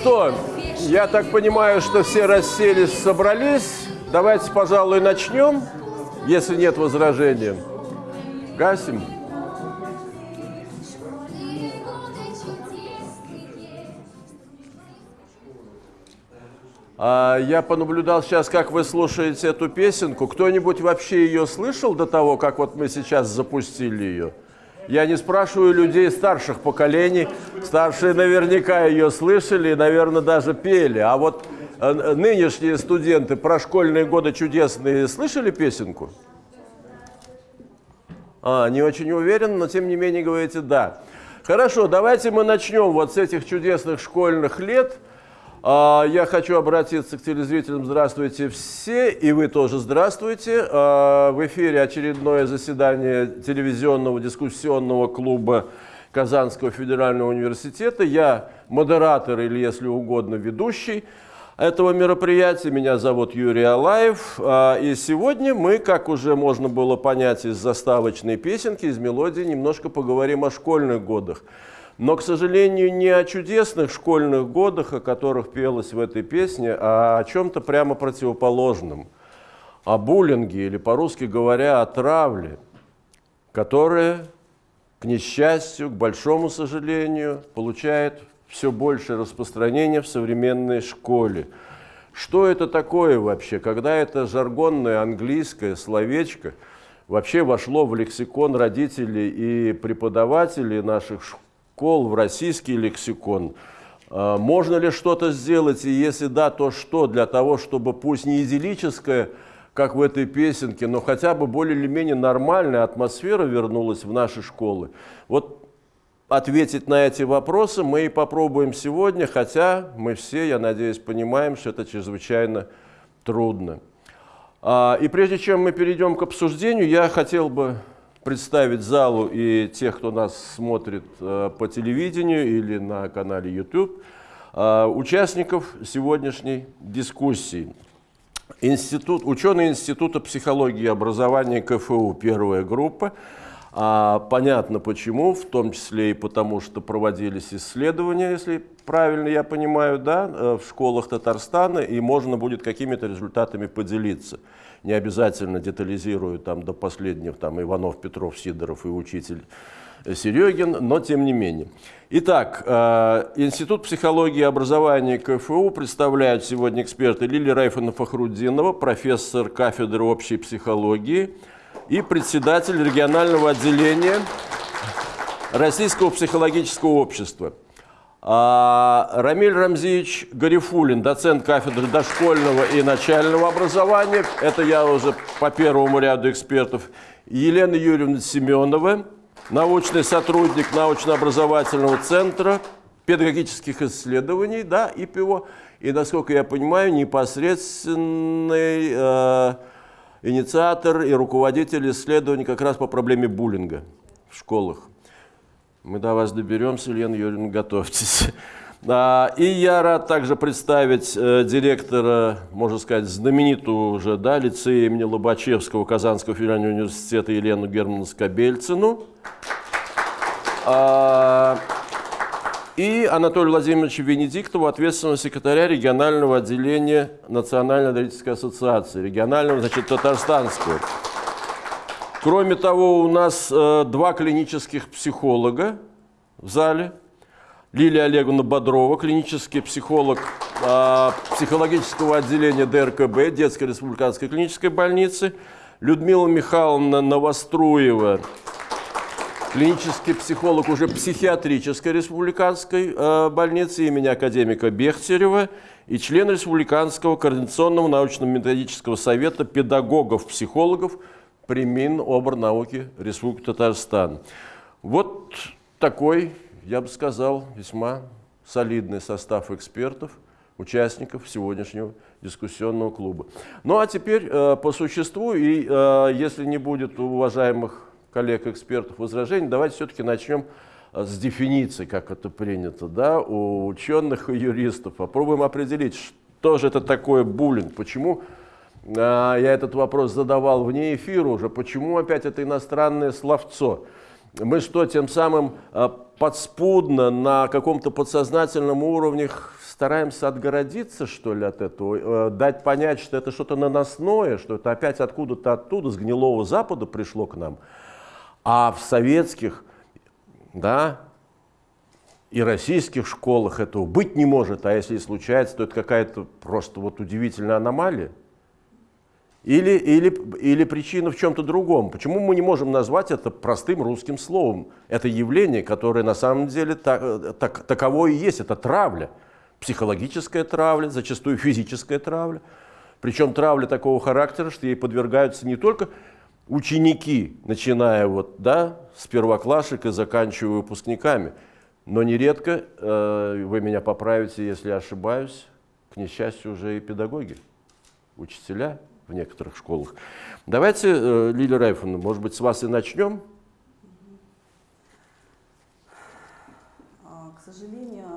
что, я так понимаю, что все расселись, собрались. Давайте, пожалуй, начнем, если нет возражений. Гасим. А, я понаблюдал сейчас, как вы слушаете эту песенку. Кто-нибудь вообще ее слышал до того, как вот мы сейчас запустили ее? Я не спрашиваю людей старших поколений. Старшие наверняка ее слышали и, наверное, даже пели. А вот э, нынешние студенты про школьные годы чудесные слышали песенку? А, не очень уверен, но тем не менее говорите «да». Хорошо, давайте мы начнем вот с этих чудесных школьных лет. А, Я хочу обратиться к телезрителям. Здравствуйте все, и вы тоже здравствуйте. А, В эфире очередное заседание телевизионного дискуссионного клуба Казанского федерального университета. Я модератор или, если угодно, ведущий этого мероприятия. Меня зовут Юрий Алаев. А, И сегодня мы, как уже можно было понять из заставочной песенки, из мелодии, немножко поговорим о школьных годах. Но, к сожалению, не о чудесных школьных годах, о которых пелось в этой песне, а о чем-то прямо противоположном. О буллинге, или, по-русски говоря, о травле, которая, к несчастью, к большому сожалению, получает все большее распространение в современной школе. Что это такое вообще, когда это жаргонное английское словечко вообще вошло в лексикон родителей и преподавателей наших школ, в российский лексикон? А, Можно ли что-то сделать, и если да, то что, для того, чтобы пусть не идиллическое, как в этой песенке, но хотя бы более или менее нормальная атмосфера вернулась в наши школы? Вот ответить на эти вопросы мы и попробуем сегодня, хотя мы все, я надеюсь, понимаем, что это чрезвычайно трудно. А, И прежде чем мы перейдем к обсуждению, я хотел бы представить залу и тех, кто нас смотрит э, по телевидению или на канале YouTube, э, участников сегодняшней дискуссии. Институт, ученые Института психологии и образования КФУ, первая группа. А, понятно почему, в том числе и потому, что проводились исследования, если правильно я понимаю, да, э, в школах Татарстана, и можно будет какими-то результатами поделиться. Не обязательно детализирую там до последних, там Иванов, Петров, Сидоров и учитель Серегин, но тем не менее. Итак, э, Институт психологии и образования КФУ представляют сегодня эксперты Лилия Райфовна Фахруддинова, профессор кафедры общей психологии и председатель регионального отделения Российского психологического общества. А, Рамиль Рамзиевич Гарифулин, доцент кафедры дошкольного и начального образования. Это я уже по первому ряду экспертов. Елена Юрьевна Семенова, научный сотрудник научно-образовательного центра педагогических исследований, да, ИПИО. И, насколько я понимаю, непосредственный э, инициатор и руководитель исследований как раз по проблеме буллинга в школах. Мы до вас доберемся, Лена Юрьевна, готовьтесь. А, И я рад также представить э, директора, можно сказать, знаменитого уже, да, лицея имени Лобачевского Казанского федерального университета Елену Германовну Скобельцину. А, И Анатолия Владимировича Венедиктова, ответственного секретаря регионального отделения Национальной аналитической ассоциации, регионального, значит, татарстанского. Кроме того, у нас э, два клинических психолога в зале. Лилия Олеговна Бодрова, клинический психолог э, психологического отделения ДРКБ, Детской республиканской клинической больницы. Людмила Михайловна Новоструева, клинический психолог уже психиатрической республиканской э, больницы имени академика Бехтерева и член Республиканского координационного научно-методического совета педагогов-психологов при Миноборнауки Республики Татарстан. Вот такой, я бы сказал, весьма солидный состав экспертов, участников сегодняшнего дискуссионного клуба. Ну а теперь э, по существу, и э, если не будет у уважаемых коллег-экспертов возражений, давайте все-таки начнем э, с дефиниции, как это принято, да, у ученых и юристов. Попробуем определить, что же это такое буллинг, почему я этот вопрос задавал вне эфира уже, почему опять это иностранное словцо. Мы что, тем самым э, подспудно на каком-то подсознательном уровне стараемся отгородиться, что ли, от этого, э, дать понять, что это что-то наносное, что это опять откуда-то оттуда, с гнилого Запада пришло к нам. А в советских, да, и российских школах этого быть не может, а если и случается, то это какая-то просто вот удивительная аномалия. Или, или, или причина в чем-то другом. Почему мы не можем назвать это простым русским словом? Это явление, которое на самом деле так, так, таково и есть, это травля психологическая травля, зачастую физическая травля. Причем травля такого характера, что ей подвергаются не только ученики, начиная вот, да, с первоклашек и заканчивая выпускниками, но нередко, э, вы меня поправите, если ошибаюсь, к несчастью, уже и педагоги, учителя в некоторых школах. Давайте, э, Лилия Райфовна, может быть, с вас и начнем. А, к сожалению,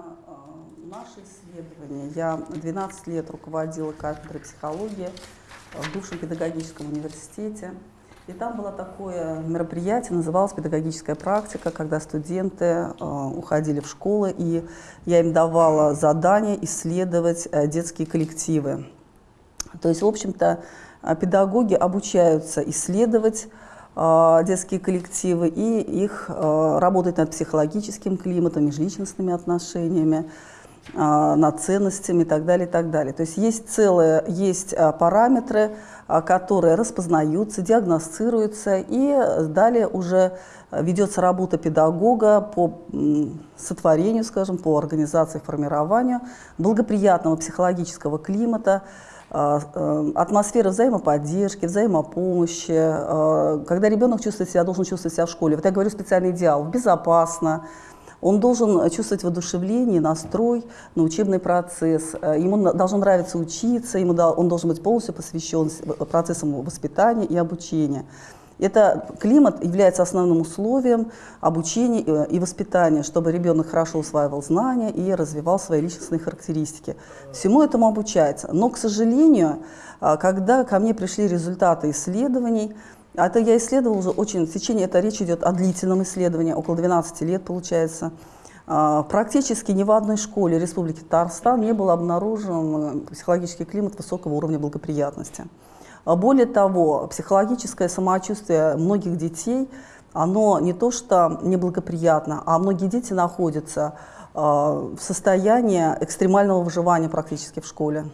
наши исследования. Я 12 лет руководила кафедрой психологии в бывшем педагогическом университете. И там было такое мероприятие, называлось «Педагогическая практика», когда студенты э, уходили в школы, и я им давала задание исследовать э, детские коллективы. То есть, в общем-то, э, педагоги обучаются исследовать э, детские коллективы и их э, работать над психологическим климатом, межличностными отношениями, над ценностями и так далее, и так далее. То есть есть целые, есть параметры, которые распознаются, диагностируются, и далее уже ведется работа педагога по сотворению, скажем, по организации, формированию благоприятного психологического климата, атмосферы взаимоподдержки, взаимопомощи, когда ребенок чувствует себя, должен чувствовать себя в школе. Вот я говорю специальный идеал, безопасно, он должен чувствовать воодушевление, настрой на учебный процесс. Э, ему должно нравиться учиться, ему, он должен быть полностью посвящен процессам воспитания и обучения. Это климат является основным условием обучения э, и воспитания, чтобы ребенок хорошо усваивал знания и развивал свои личностные характеристики. Всему этому обучается. Но, к сожалению, э, когда ко мне пришли результаты исследований, а это я исследовала уже очень, в течение, это речь идет о длительном исследовании, около 12 лет получается. А, практически ни в одной школе Республики Татарстан не был обнаружен э, психологический климат высокого уровня благоприятности. А более того, психологическое самочувствие многих детей, оно не то что неблагоприятно, а многие дети находятся в состоянии экстремального выживания практически в школе.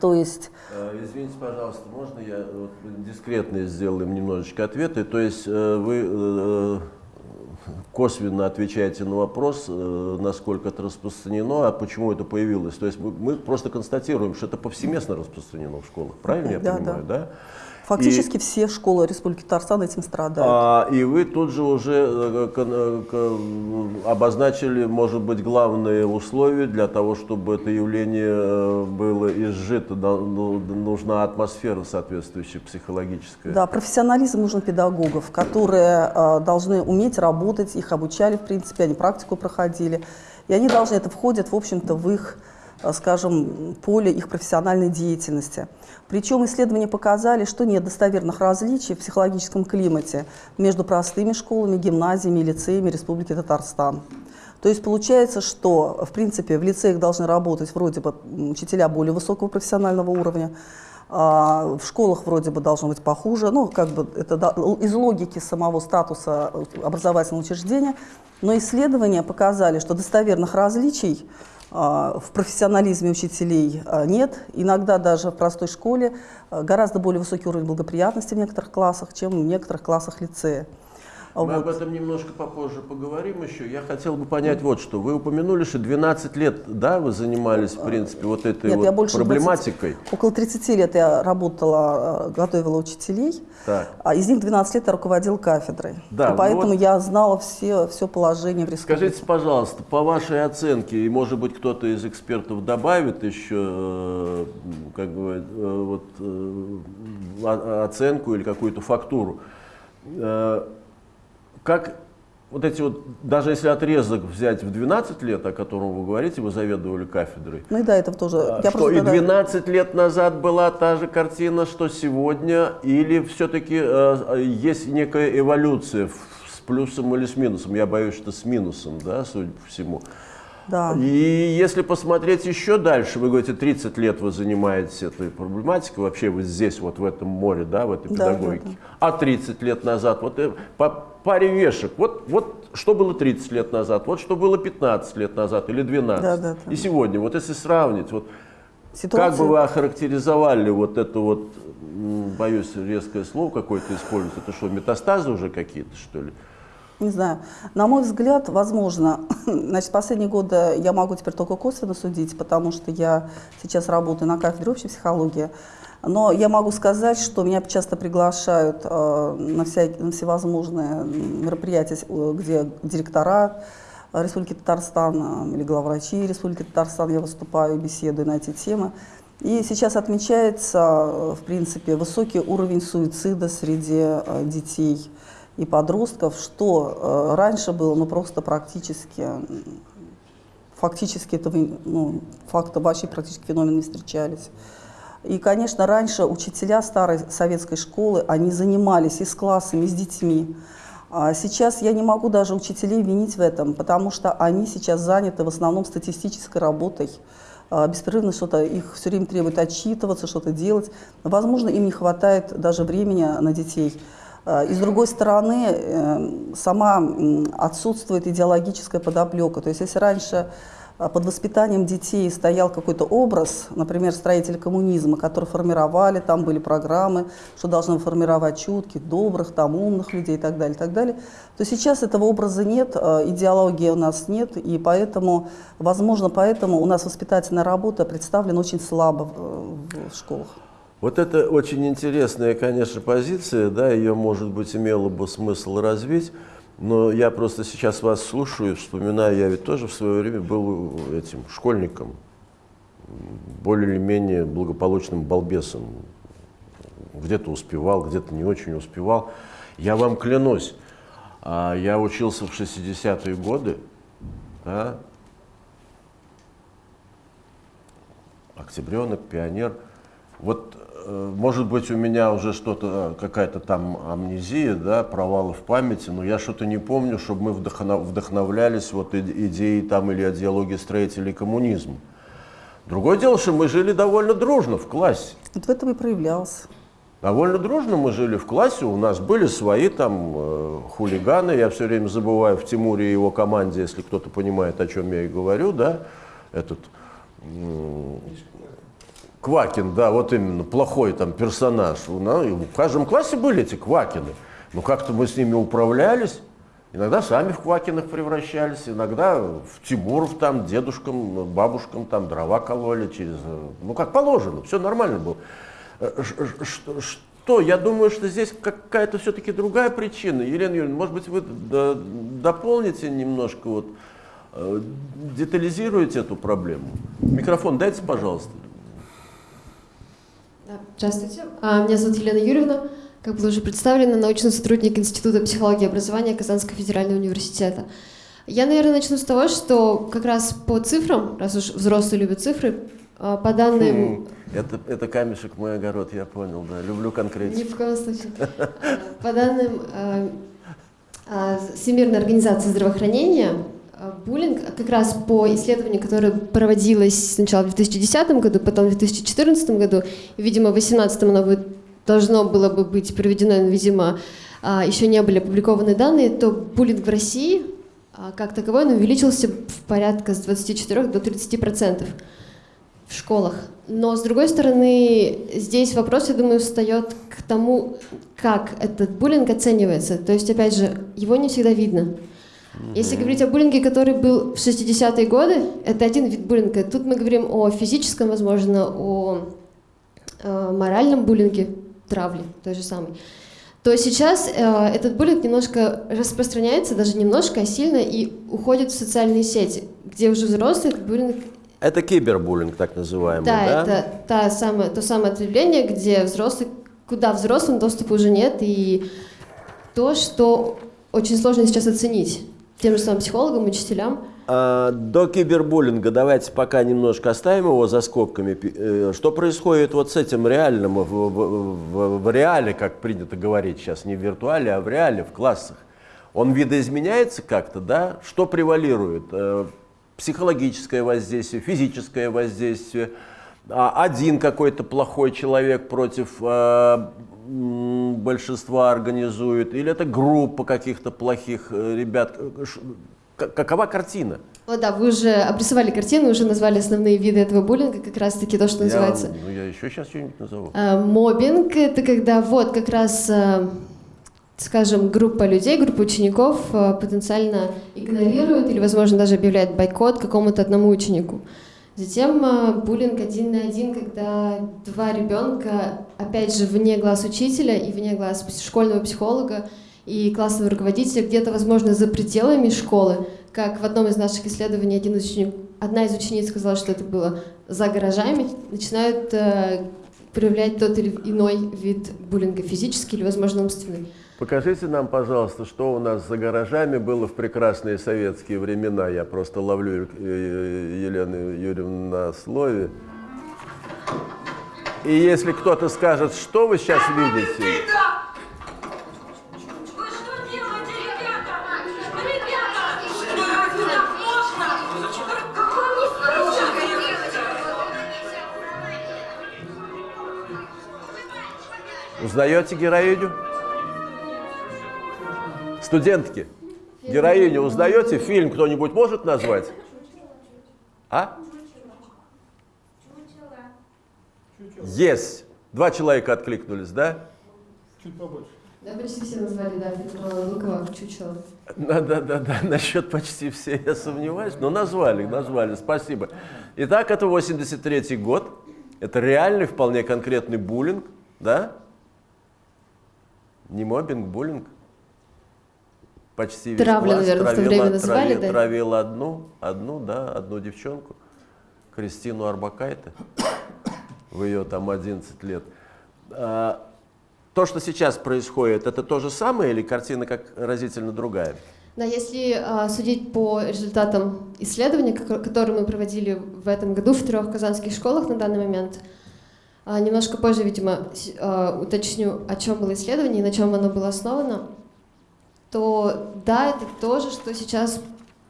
То есть... Э, извините, пожалуйста, можно я вот, дискретно сделаем немножечко ответы? То есть э, вы э, косвенно отвечаете на вопрос, насколько это распространено, а почему это появилось. То есть мы просто констатируем, что это повсеместно распространено в школах, правильно я да, понимаю, да? да? Фактически и, все школы Республики Татарстан этим страдают. А, и вы тут же уже э, обозначили, может быть, главные условия для того, чтобы это явление э, было изжито. Ну, нужна атмосфера соответствующая психологическая. Да, профессионализм нужен педагогов, которые э, должны уметь работать, их обучали, в принципе, они практику проходили. И они должны, это входит, в общем-то, в их Э, скажем, поле их профессиональной деятельности. Причем исследования показали, что нет достоверных различий в психологическом климате между простыми школами, гимназиями и лицеями Республики Татарстан. То есть получается, что в принципе в лицеях должны работать вроде бы учителя более высокого профессионального уровня, а в школах вроде бы должно быть похуже, ну как бы это из логики самого статуса образовательного учреждения, но исследования показали, что достоверных различий в профессионализме учителей а, нет. Иногда даже в простой школе а, гораздо более высокий уровень благоприятности в некоторых классах, чем в некоторых классах лицея. Мы об Вот. этом немножко попозже поговорим еще. Я хотел бы понять вот что. Вы упомянули, что 12 лет, да, вы занимались, в принципе, вот этой Нет, вот я больше 20 проблематикой. Около 30 лет я работала, э, готовила учителей, Так. а из них 12 лет я руководила кафедрой. Да, И поэтому вот- я знала все, все положение в республике. Скажите, пожалуйста, по вашей оценке, и может быть кто-то из экспертов добавит еще, э, как бы, э, вот, оценку или какую-то фактуру, как вот эти вот, даже если отрезок взять в 12 лет, о котором вы говорите, вы заведовали кафедрой, Ну и до этого тоже. а, я что и тогда- 12 лет назад была та же картина, что сегодня, или все-таки есть некая эволюция с плюсом или с минусом? Я боюсь, что с минусом, да, судя по всему. Да. И если посмотреть еще дальше, вы говорите, 30 лет вы занимаетесь этой проблематикой, вообще вы здесь, вот в этом море, да, в этой Да, да, педагогике. да. А 30 лет назад, вот э, по паре вешек, вот, вот что было 30 лет назад, вот что было 15 лет назад или 12. Да, да, да. И сегодня, вот если сравнить, вот Ситуация- как бы вы охарактеризовали вот это вот, боюсь, резкое слово какое-то использовать, это что, метастазы уже какие-то, что ли? Не знаю. На мой взгляд, возможно, значит, последние годы я могу теперь только косвенно судить, потому что я сейчас работаю на кафедре общей психологии. Но я могу сказать, что меня часто приглашают э, на, вся- на всевозможные мероприятия, э, где директора Республики Татарстан э, или главврачи Республики Татарстан, я выступаю, беседую на эти темы. И сейчас отмечается, в принципе, высокий уровень суицида среди детей и подростков, что раньше было ну, просто практически, фактически этого, ну, факта вообще практически феномена не встречались. И, конечно, раньше учителя старой советской школы, они занимались и с классами, и с детьми. А сейчас я не могу даже учителей винить в этом, потому что они сейчас заняты в основном статистической работой. А, Беспрерывно что-то, их все время требует отчитываться, что-то делать. Возможно, им не хватает даже времени на детей. А, И с другой стороны, э, сама отсутствует идеологическая подоплека. То есть если раньше под воспитанием детей стоял какой-то образ, например, строители коммунизма, которые формировали, там были программы, что должны формировать чутких, добрых, там, умных людей и так далее, и так далее, то сейчас этого образа нет, а, идеологии у нас нет, и поэтому, возможно, поэтому у нас воспитательная работа представлена очень слабо в, в школах. Вот это очень интересная, конечно, позиция, да, ее, может быть, имело бы смысл развить, но я просто сейчас вас слушаю, вспоминаю, я ведь тоже в свое время был этим школьником, более или менее благополучным балбесом. Где-то успевал, где-то не очень успевал. Я вам клянусь, а, я учился в 60-е годы, да, октябренок, пионер. Вот, может быть, у меня уже что-то, э, какая-то там амнезия, да, провалы в памяти, но я что-то не помню, чтобы мы вдохно- вдохновлялись вот иде- идеей там или идеологией строителей коммунизма. Другое дело, что мы жили довольно дружно в классе. Вот в этом и проявлялся. Довольно дружно мы жили в классе, у нас были свои там э, хулиганы, я все время забываю в Тимуре и его команде, если кто-то понимает, о чем я и говорю, да, этот м, Квакин, да, вот именно, плохой там персонаж. У нас- и в каждом классе были эти Квакины, но как-то мы с ними управлялись, иногда сами в Квакинах превращались, иногда в Тимуров там, дедушкам, бабушкам там дрова кололи через, ну как положено, все нормально было. Э, Что? Я думаю, что здесь какая-то все-таки другая причина. Елена Юрьевна, может быть, вы дополните немножко, вот, э, детализируете эту проблему? Микрофон дайте, пожалуйста. Да, Здравствуйте, А, меня зовут Елена Юрьевна. Как было уже представлено, научный сотрудник Института психологии и образования Казанского федерального университета. Я, наверное, начну с того, что как раз по цифрам, раз уж взрослые любят цифры, а, по данным... Это, это камешек мой огород, я понял, да. Люблю Ни конкретику. в коем случае. По данным а, Всемирной организации здравоохранения, буллинг, как раз по исследованию, которое проводилось сначала в 2010 году, потом в 2014 году, и, видимо, в 2018 оно будет- должно было бы быть проведено, но, видимо, а, еще не были опубликованы данные, то буллинг в России а, как таковой он увеличился в порядка с 24 до 30 процентов. в школах. Но, с другой стороны, здесь вопрос, я думаю, встает к тому, как этот буллинг оценивается. То есть, опять же, его не всегда видно. Если говорить о буллинге, который был в 60-е годы, это один вид буллинга. Тут мы говорим о физическом, возможно, о э, моральном буллинге, травле, той же самой. То сейчас э, этот буллинг немножко распространяется, даже немножко, а сильно, и уходит в социальные сети, где уже взрослый этот буллинг Это кибербуллинг, так называемый, да, да? это та самая, то самое ответвление, где взрослый, куда взрослым доступа уже нет, и то, что очень сложно сейчас оценить тем же самым психологам, учителям. А, до кибербуллинга давайте пока немножко оставим его за скобками. Э, Что происходит вот с этим реальным, в, в- в- реале, как принято говорить сейчас, не в виртуале, а в реале, в классах? Он видоизменяется как-то, да? Что превалирует? Э, Психологическое воздействие, физическое воздействие, а один какой-то плохой человек против э, большинства организует, или это группа каких-то плохих э, ребят? Какова картина? Вот да, вы уже обрисовали картину, уже назвали основные виды этого буллинга, как раз-таки то, что называется Я, ну, я еще сейчас что-нибудь назову. Э, Мобинг — это когда вот как раз, э, скажем, группа людей, группа учеников э, потенциально игнорирует или, возможно, даже объявляет бойкот какому-то одному ученику. Затем э, буллинг один на один, когда два ребенка, опять же, вне глаз учителя и вне глаз школьного психолога и классного руководителя, где-то, возможно, за пределами школы, как в одном из наших исследований один ученик- одна из учениц сказала, что это было за гаражами, начинают э, проявлять тот или иной вид буллинга, физический или, возможно, умственный. Покажите нам, пожалуйста, что у нас за гаражами было в прекрасные советские времена. Я просто ловлю э, Елену Юрьевну на слове. И если кто-то скажет, что вы сейчас видите, Вы что делаете, ребята? Ребята! Что разве так можно? Какой узнаете героиню? Студентки, героиню узнаете? Фильм кто-нибудь может назвать? А? Есть. Два человека откликнулись, да? Да, почти все назвали, да, Петра Лукова, чучело. Да, да, да, да, насчет почти все я сомневаюсь, но назвали, назвали, спасибо. Итак, это 83 год, это реальный, вполне конкретный буллинг, да? Не мобинг, буллинг. Почти весь Травля, класс наверное, в то травила- время называли, травил- да? Травил одну, одну, да, одну девчонку, Кристину Арбакайте, в ее там 11 лет. А, то, что сейчас происходит, это то же самое или картина как разительно другая? Да, если а, судить по результатам исследования, ко- которые мы проводили в этом году в трех казанских школах на данный момент, а, немножко позже, видимо, а, уточню, о чем было исследование и на чем оно было основано, то да, это то же, что сейчас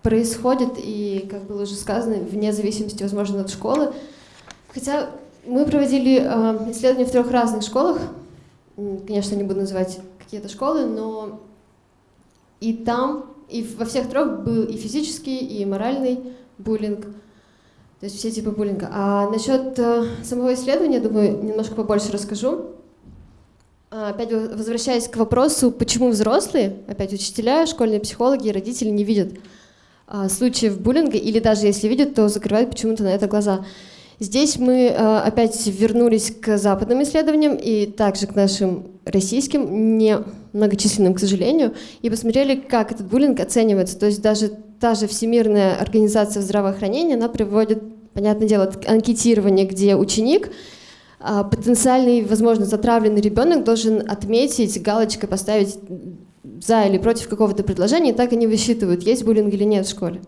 происходит, и, как было уже сказано, вне зависимости, возможно, от школы. Хотя мы проводили а, исследования в трех разных школах, конечно, не буду называть какие-то школы, но и там, и во всех трех был и физический, и моральный буллинг. То есть все типы буллинга. А насчет э, самого исследования, думаю, немножко побольше расскажу. А, Опять во- возвращаясь к вопросу, почему взрослые, опять учителя, школьные психологи родители не видят а, случаев буллинга, или даже если видят, то закрывают почему-то на это глаза. Здесь мы э, опять вернулись к западным исследованиям и также к нашим российским, не многочисленным, к сожалению, и посмотрели, как этот буллинг оценивается. То есть даже та же Всемирная организация здравоохранения, она приводит, понятное дело, анкетирование, где ученик, а, потенциальный, возможно, затравленный ребенок должен отметить, галочкой поставить за или против какого-то предложения, и так они высчитывают, есть буллинг или нет в школе.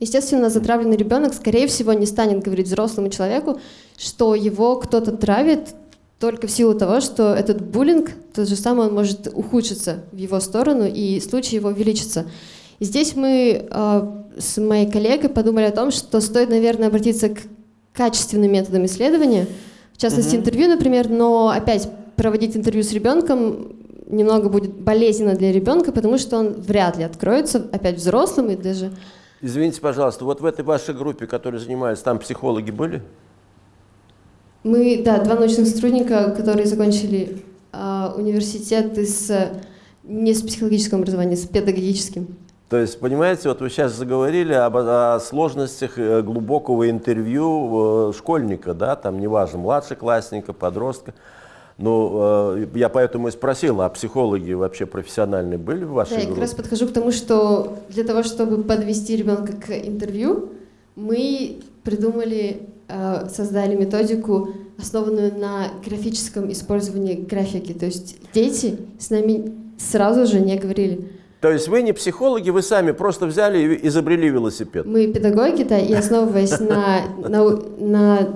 Естественно, затравленный ребенок, скорее всего, не станет говорить взрослому человеку, что его кто-то травит только в силу того, что этот буллинг, то же самое, он может ухудшиться в его сторону, и случай его увеличится. Здесь мы э, с моей коллегой подумали о том, что стоит, наверное, обратиться к качественным методам исследования, в частности, интервью, например, но опять проводить интервью с ребенком немного будет болезненно для ребенка, потому что он вряд ли откроется, опять взрослым и даже Извините, пожалуйста, вот в этой вашей группе, которой занимались, там психологи были? Мы, да, два научных сотрудника, которые закончили а, университет с, не с психологическим образованием, с педагогическим. То есть, понимаете, вот вы сейчас заговорили об, о сложностях э, глубокого интервью э, школьника, да, там неважно, младшеклассника, подростка. Ну, э, я поэтому и спросил, а психологи вообще профессиональные были в вашей Да, я группе? как раз подхожу к тому, что для того, чтобы подвести ребенка к интервью, мы придумали, создали методику, основанную на графическом использовании графики. То есть дети с нами сразу же не говорили. То есть вы не психологи, вы сами просто взяли и изобрели велосипед. Мы педагоги, да, и основываясь на, на, на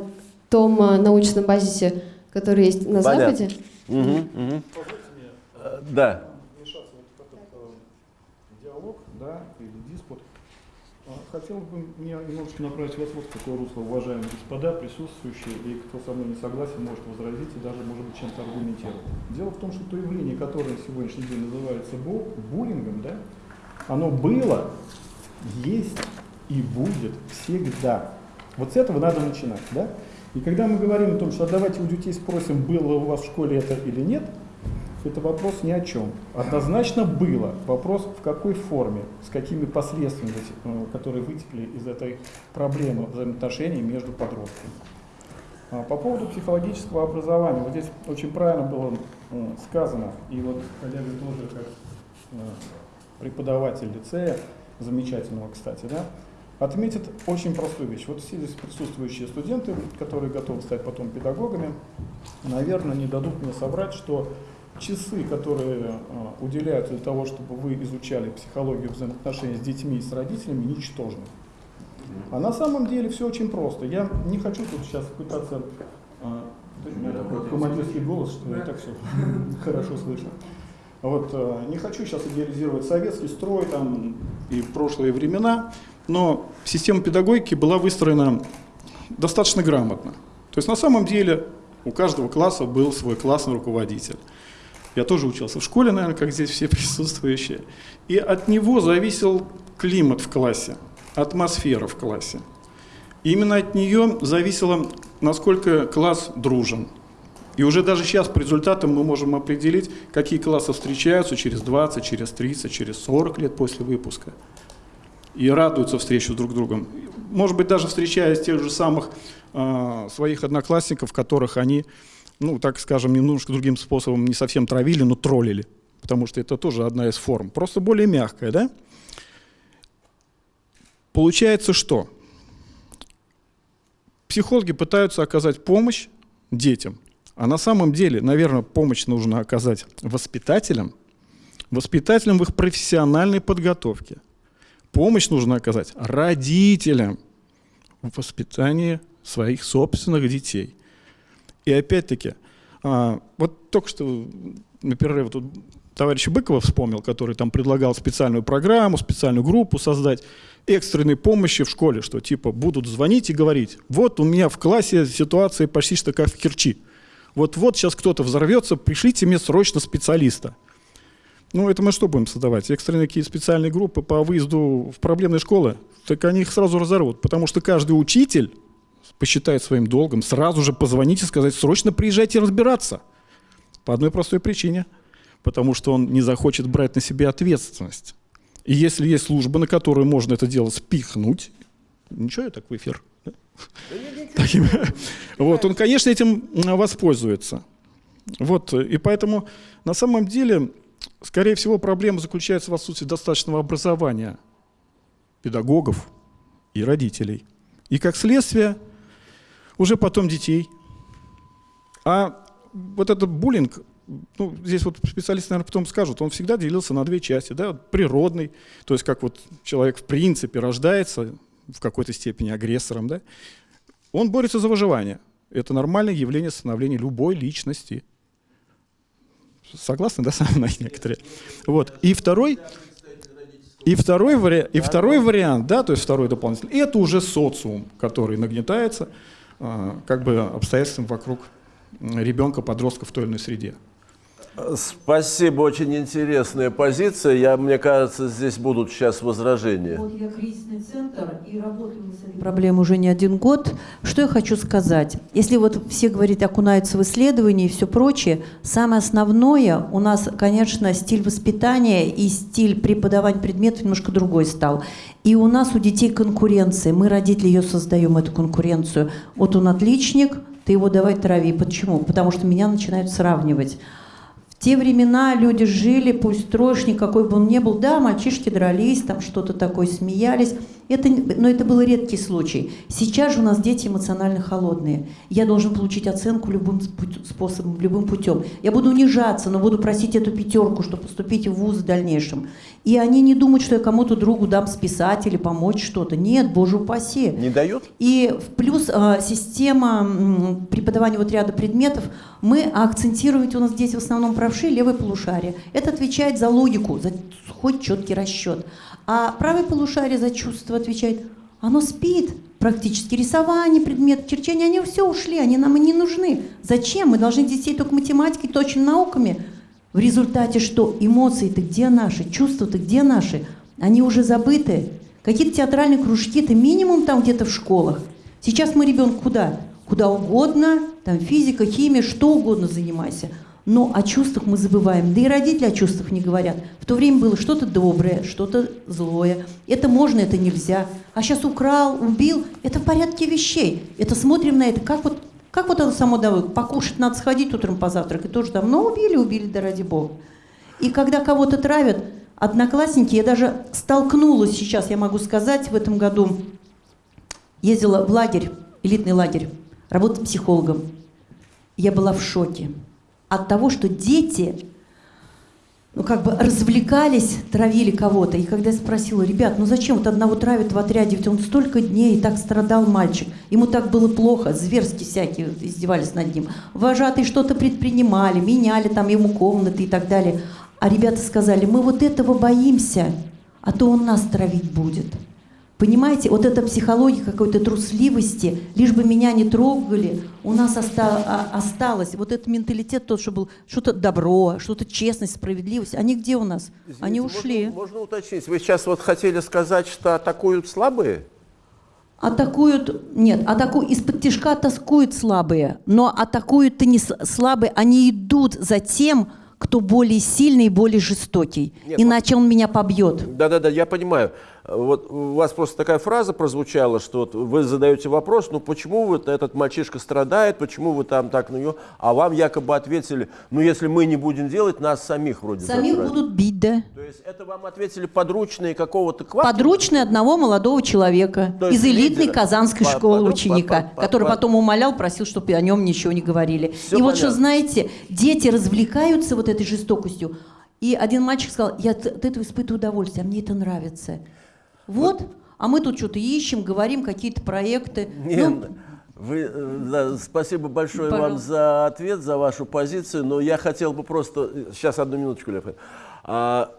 том э, научном базисе, который есть на Понятно. Западе, мгм. Э, Да. вмешаться вот в этот э, диалог, да, или диспут. А, Хотел бы мне немножечко направить вот в какое русло, уважаемые господа, присутствующие, и кто со мной не согласен, может возразить и даже, может быть, чем-то аргументировать. Дело в том, что то явление, которое на сегодняшний день называется бу- буллингом, да, оно было, есть и будет всегда. Вот с этого надо начинать, да? И когда мы говорим о том, что «А давайте у детей спросим, было у вас в школе это или нет, это вопрос ни о чем. Однозначно было. Вопрос в какой форме, с какими последствиями, э, которые вытекли из этой проблемы взаимоотношений между подростками. А По поводу психологического образования, вот здесь очень правильно было э, сказано, и вот коллега тоже как э, преподаватель лицея, замечательного, кстати, да, отметит очень простую вещь. Вот все здесь присутствующие студенты, которые готовы стать потом педагогами, наверное, не дадут мне соврать, что часы, которые э, уделяются для того, чтобы вы изучали психологию взаимоотношений с детьми и с родителями, ничтожны. А на самом деле все очень просто. Я не хочу тут сейчас пытаться... такой командирский голос, что я так все хорошо слышно. Вот, э, не хочу сейчас идеализировать советский строй там, и прошлые времена, но система педагогики была выстроена достаточно грамотно. То есть на самом деле у каждого класса был свой классный руководитель. Я тоже учился в школе, наверное, как здесь все присутствующие. И от него зависел климат в классе, атмосфера в классе. И именно от нее зависело, насколько класс дружен. И уже даже сейчас по результатам мы можем определить, какие классы встречаются через 20, через 30, через 40 лет после выпуска. И радуются встречу друг с другом. Может быть, даже встречаясь тех же самых э, своих одноклассников, которых они, ну, так скажем, немножко другим способом не совсем травили, но троллили. Потому что это тоже одна из форм. Просто более мягкая, да? Получается что? Психологи пытаются оказать помощь детям, а на самом деле, наверное, помощь нужно оказать воспитателям, воспитателям в их профессиональной подготовке. Помощь нужно оказать родителям в воспитании своих собственных детей. И опять-таки, а, вот только что на перерыве тут товарища Быкова вспомнил, который там предлагал специальную программу, специальную группу создать экстренной помощи в школе, что типа будут звонить и говорить, вот у меня в классе ситуация почти что как в Керчи. Вот-вот сейчас кто-то взорвется, пришлите мне срочно специалиста. Ну, это мы что будем создавать? Экстренные какие специальные группы по выезду в проблемные школы? Так они их сразу разорвут, потому что каждый учитель посчитает своим долгом сразу же позвонить и сказать, срочно приезжайте разбираться. По одной простой причине. Потому что он не захочет брать на себя ответственность. И если есть служба, на которую можно это дело спихнуть, ничего я так в эфир. да? Таким- Вот, он, конечно, этим воспользуется. Вот, и поэтому на самом деле, скорее всего, проблема заключается в отсутствии достаточного образования педагогов и родителей. И как следствие, уже потом детей. А вот этот буллинг, ну, здесь вот специалисты, наверное, потом скажут, он всегда делился на две части. Да? Природный, то есть как вот человек в принципе рождается в какой-то степени агрессором, да? он борется за выживание. Это нормальное явление становления любой личности. Согласны, да, со мной некоторые? Вот. И второй, и второй, вари... и второй вариант, да, то есть второй дополнительный, это уже социум, который нагнетается как бы обстоятельствам вокруг ребенка, подростка в той или иной среде. Спасибо, очень интересная позиция. Я, мне кажется, здесь будут сейчас возражения. Вот я кризисный центр и работаю с этой проблемой уже не один год. Что я хочу сказать? Если вот все, говорят, окунаются в исследования и все прочее, самое основное у нас, конечно, стиль воспитания и стиль преподавания предметов немножко другой стал. И у нас у детей конкуренция. Мы, родители, ее создаем, эту конкуренцию. Вот он отличник, ты его давай трави. Почему? Потому что меня начинают сравнивать. Те времена люди жили, пусть троечник, какой бы он ни был, да, мальчишки дрались, там что-то такое, смеялись, это, но это был редкий случай. Сейчас же у нас дети эмоционально холодные. Я должен получить оценку любым способом, любым путем. Я буду унижаться, но буду просить эту пятерку, чтобы поступить в вуз в дальнейшем. И они не думают, что я кому-то другу дам списать или помочь что-то. Нет, боже упаси. Не дают? И в плюс э, система преподавания вот ряда предметов, мы акцентируем, у нас здесь в основном правши, левое полушарие. Это отвечает за логику, за хоть четкий расчет. А правое полушарие за чувство отвечает, оно спит практически. Рисование, предмет, черчение, они все ушли, они нам и не нужны. Зачем? Мы должны детей только математикой, точными науками. В результате что? Эмоции-то где наши? Чувства-то где наши? Они уже забыты. Какие-то театральные кружки, это минимум там где-то в школах. Сейчас мы ребенка куда? Куда угодно, там физика, химия, что угодно занимайся. Но о чувствах мы забываем. Да и родители о чувствах не говорят. В то время было что-то доброе, что-то злое. Это можно, это нельзя. А сейчас украл, убил. Это в порядке вещей. Это смотрим на это, как вот, как вот оно само давай. Покушать надо сходить утром позавтракать. Тоже ну убили, убили, да ради бога. И когда кого-то травят, одноклассники, я даже столкнулась сейчас, я могу сказать, в этом году ездила в лагерь, элитный лагерь, работала психологом. Я была в шоке от того, что дети, ну как бы развлекались, травили кого-то. И когда я спросила, ребят, ну зачем вот одного травят в отряде, ведь он столько дней, и так страдал мальчик, ему так было плохо, зверски всякие издевались над ним. Вожатые что-то предпринимали, меняли там ему комнаты и так далее. А ребята сказали, мы вот этого боимся, а то он нас травить будет. Понимаете, вот эта психология какой-то трусливости, лишь бы меня не трогали, у нас оста- а- осталось. Вот этот менталитет тот, что был, что-то добро, что-то честность, справедливость, они где у нас? они Извините, ушли. Можно, можно уточнить? Вы сейчас вот хотели сказать, что атакуют слабые? Атакуют, нет, атаку, из-под тяжка атакуют слабые, но атакуют-то не слабые, они идут за тем, кто более сильный и более жестокий. Нет, Иначе он меня побьет. Да-да-да, я понимаю. Вот у вас просто такая фраза прозвучала, что вот вы задаете вопрос, ну почему вот этот мальчишка страдает, почему вы там так на него, а вам якобы ответили, ну если мы не будем делать, нас самих вроде Самих затравят». будут бить, да? То есть это вам ответили подручные какого-то квартала? Подручный одного молодого человека То из элитной лидера. Казанской По- школы по- ученика, по- по- который по- потом умолял, просил, чтобы о нем ничего не говорили. И вот что, понятно. знаете, дети развлекаются вот этой жестокостью. И один мальчик сказал, я от этого испытываю удовольствие, а мне это нравится. Вот, а мы тут что-то ищем, говорим какие-то проекты. Нет, Ну, вы, э, да, спасибо большое вам Пожалуйста. за ответ, за вашу позицию, но я хотел бы просто... Сейчас, одну минуточку, Лев. А,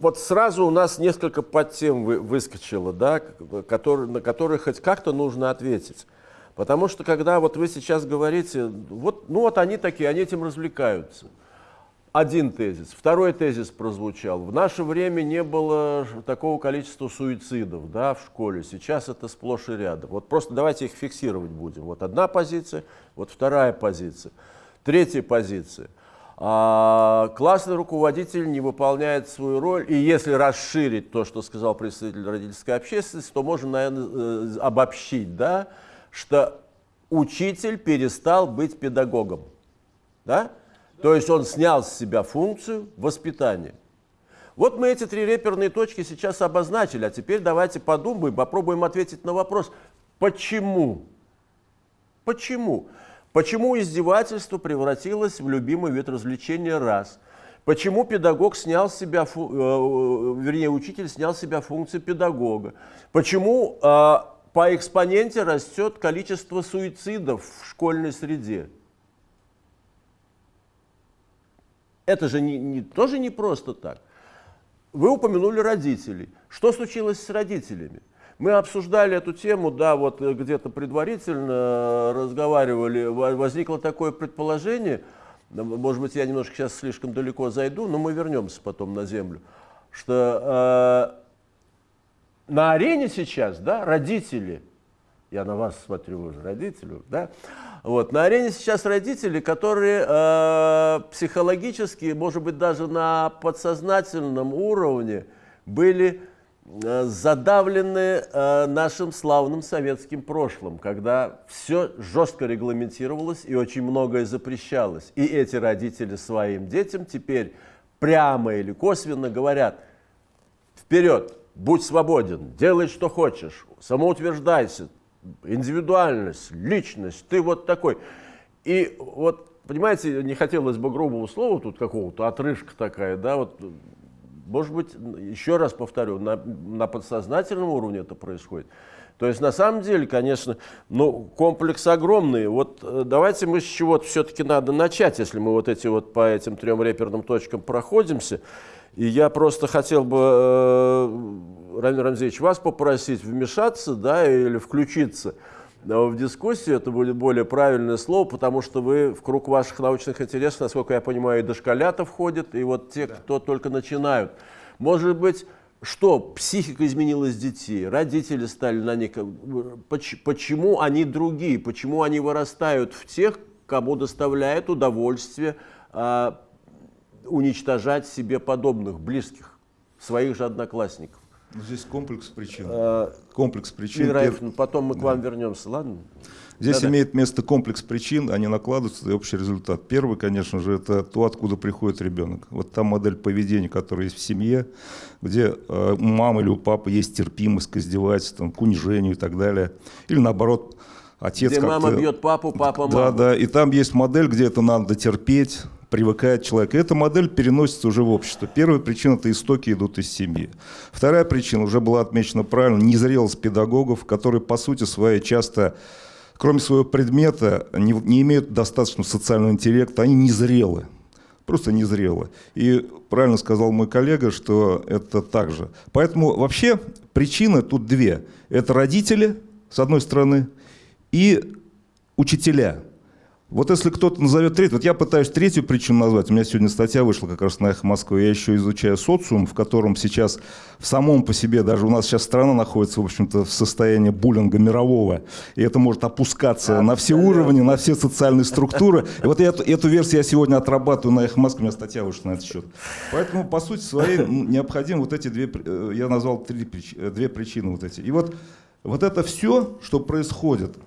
вот сразу у нас несколько подтем вы- выскочило, да, к- которые, на которые хоть как-то нужно ответить. Потому что когда вот вы сейчас говорите, вот, ну вот они такие, они этим развлекаются. Один тезис. Второй тезис прозвучал. В наше время не было такого количества суицидов да, в школе. Сейчас это сплошь и рядом. Вот просто давайте их фиксировать будем. Вот одна позиция, вот вторая позиция. Третья позиция. А, классный руководитель не выполняет свою роль. И если расширить то, что сказал представитель родительской общественности, то можно, наверное, э, обобщить, да, что учитель перестал быть педагогом. Да? То есть он снял с себя функцию воспитания. Вот мы эти три реперные точки сейчас обозначили, а теперь давайте подумаем, попробуем ответить на вопрос, почему? Почему? Почему издевательство превратилось в любимый вид развлечения раз? Почему педагог снял себя, фу- э, вернее, учитель снял себя функции педагога? Почему э, по экспоненте растет количество суицидов в школьной среде? Это же не, не- тоже не просто так. Вы упомянули родителей. Что случилось с родителями? Мы обсуждали эту тему, да, вот э, где-то предварительно э, разговаривали, Во- возникло такое предположение, может быть, я немножко сейчас слишком далеко зайду, но мы вернемся потом на землю, что э, на арене сейчас, да, родители, я на вас смотрю уже, родители, да, вот, на арене сейчас родители, которые э, психологически, может быть, даже на подсознательном уровне были э, задавлены э, нашим славным советским прошлым, когда все жестко регламентировалось и очень многое запрещалось. И эти родители своим детям теперь прямо или косвенно говорят, вперед, будь свободен, делай, что хочешь, самоутверждайся, индивидуальность, личность, ты вот такой. И вот, понимаете, не хотелось бы грубого слова тут какого-то, отрыжка такая, да, вот, может быть, еще раз повторю, на, на подсознательном уровне это происходит. То есть, на самом деле, конечно, ну, комплекс огромный. Вот э, давайте мы с чего-то все-таки надо начать, если мы вот эти вот по этим трем реперным точкам проходимся. И я просто хотел бы, э, Рамиль Рамзеевич, вас попросить вмешаться да, или включиться э, в дискуссию, это будет более правильное слово, потому что вы в круг ваших научных интересов, насколько я понимаю, и дошколята входят, и вот те, да. кто только начинают. Может быть, что психика изменилась детей, родители стали на них, почему они другие, почему они вырастают в тех, кому доставляет удовольствие а, уничтожать себе подобных, близких, своих же одноклассников. Ну, здесь комплекс причин. А, комплекс причин. Пер... потом мы к вам да. вернемся, ладно? Здесь да, имеет место комплекс причин, они накладываются, и общий результат. Первый, конечно же, это то, откуда приходит ребенок. Вот та модель поведения, которая есть в семье, где э, у мамы или у папы есть терпимость к издевательствам, к унижению и так далее. Или наоборот, отец Где мама бьет папу, папа маму. Да, да, и там есть модель, где это надо терпеть, привыкает человек. И эта модель переносится уже в общество. Первая причина – это истоки идут из семьи. Вторая причина, уже была отмечена правильно, незрелость педагогов, которые по сути своей часто, кроме своего предмета, не, не имеют достаточного социального интеллекта, они незрелы. Просто незрелы. И правильно сказал мой коллега, что это так же. Поэтому вообще причины тут две. Это родители, с одной стороны, и учителя – вот если кто-то назовет третью, вот я пытаюсь третью причину назвать, у меня сегодня статья вышла как раз на «Эхо Москвы», я еще изучаю социум, в котором сейчас в самом по себе, даже у нас сейчас страна находится, в общем-то, в состоянии буллинга мирового, и это может опускаться да, на все уровни, на все социальные структуры. И вот эту, эту версию я сегодня отрабатываю на «Эхо Москвы», у меня статья вышла на этот счет. Поэтому, по сути своей, ну, необходимо вот эти две, э, я назвал три, э, две причины вот эти. И вот, вот это все, что происходит –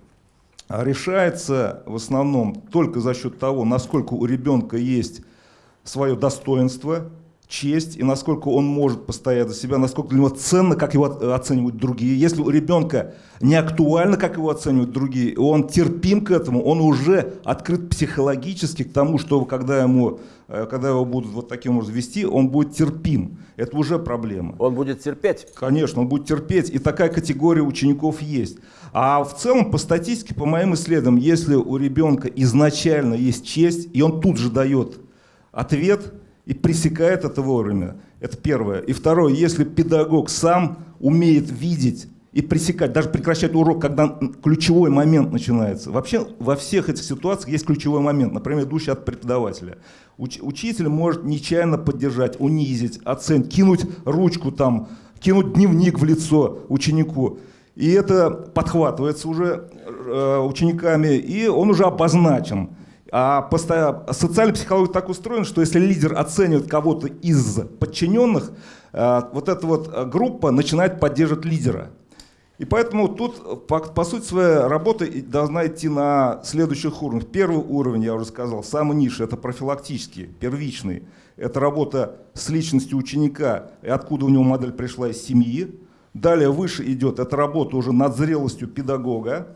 решается в основном только за счет того, насколько у ребенка есть свое достоинство, честь и насколько он может постоять за себя, насколько для него ценно, как его оценивают другие. Если у ребенка не актуально, как его оценивают другие, он терпим к этому, он уже открыт психологически к тому, что когда, ему, э, когда его будут вот таким образом вести, он будет терпим. Это уже проблема. Он будет терпеть? Конечно, он будет терпеть. И такая категория учеников есть. А в целом, по статистике, по моим исследованиям, если у ребенка изначально есть честь, и он тут же дает ответ – и пресекает это вовремя. Это первое. И второе, если педагог сам умеет видеть и пресекать, даже прекращать урок, когда ключевой момент начинается. Вообще во всех этих ситуациях есть ключевой момент, например, идущий от преподавателя. Уч учитель может нечаянно поддержать, унизить, оценить, кинуть ручку там, кинуть дневник в лицо ученику. И это подхватывается уже э, учениками, и он уже обозначен. А социальная психология так устроена, что если лидер оценивает кого-то из подчиненных, э, вот эта вот э, группа начинает поддерживать лидера. И поэтому тут, по, по сути, своя работа должна идти на следующих уровнях. Первый уровень, я уже сказал, самый низший, это профилактический, первичный. Это работа с личностью ученика, и откуда у него модель пришла из семьи. Далее выше идет, это работа уже над зрелостью педагога.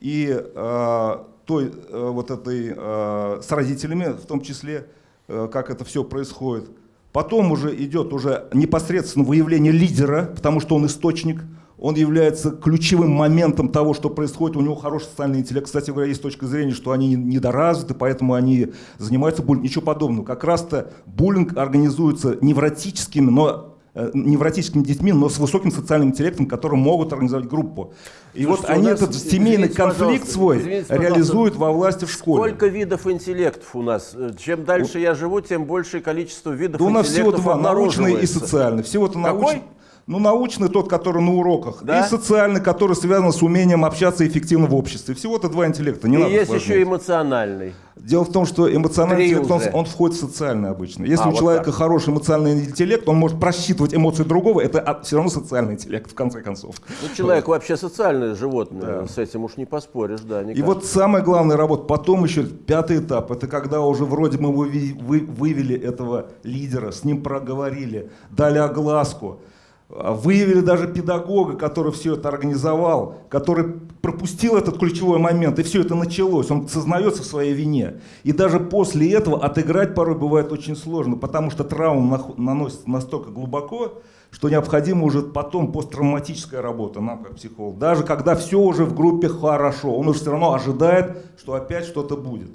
И э, той э, вот этой, э, с родителями в том числе, э, как это все происходит. Потом уже идет уже непосредственно выявление лидера, потому что он источник, он является ключевым моментом того, что происходит, у него хороший социальный интеллект. Кстати говоря, есть точка зрения, что они недоразвиты, поэтому они занимаются буллингом. Ничего подобного. Как раз-то буллинг организуется невротическими, но невротическими детьми, но с высоким социальным интеллектом, которые могут организовать группу. И вот Слушайте, у они этот семейный извините, конфликт свой извините, реализуют во власти в школе. Сколько видов интеллектов у нас? Э, Чем дальше я живу, тем большее количество видов Да у нас всего интеллектов два, научный и социальный. Всего-то научный. Ну, научный тот, который на уроках, Да? и социальный, который связан с умением общаться эффективно в обществе. Всего-то два интеллекта, не И надо есть усложнять. еще эмоциональный. Дело в том, что эмоциональный Три интеллект, он, он входит в социальный обычно. Если А, у вот человека так. хороший эмоциональный интеллект, он может просчитывать эмоции другого, это все равно социальный интеллект, в конце концов. Ну, человек вообще социальное животное, с этим уж не поспоришь, да. И никак. вот самая главная работа, потом еще пятый этап, это когда уже вроде мы вывели этого лидера, с ним проговорили, дали огласку, а, выявили даже педагога, который все это организовал, который пропустил этот ключевой момент, и все это началось, он сознается в своей вине. И даже после этого отыграть порой бывает очень сложно, потому что травма наносится настолько глубоко, что необходима уже потом посттравматическая работа нам как психолог. Даже когда все уже в группе хорошо, он уже все равно ожидает, что опять что-то будет.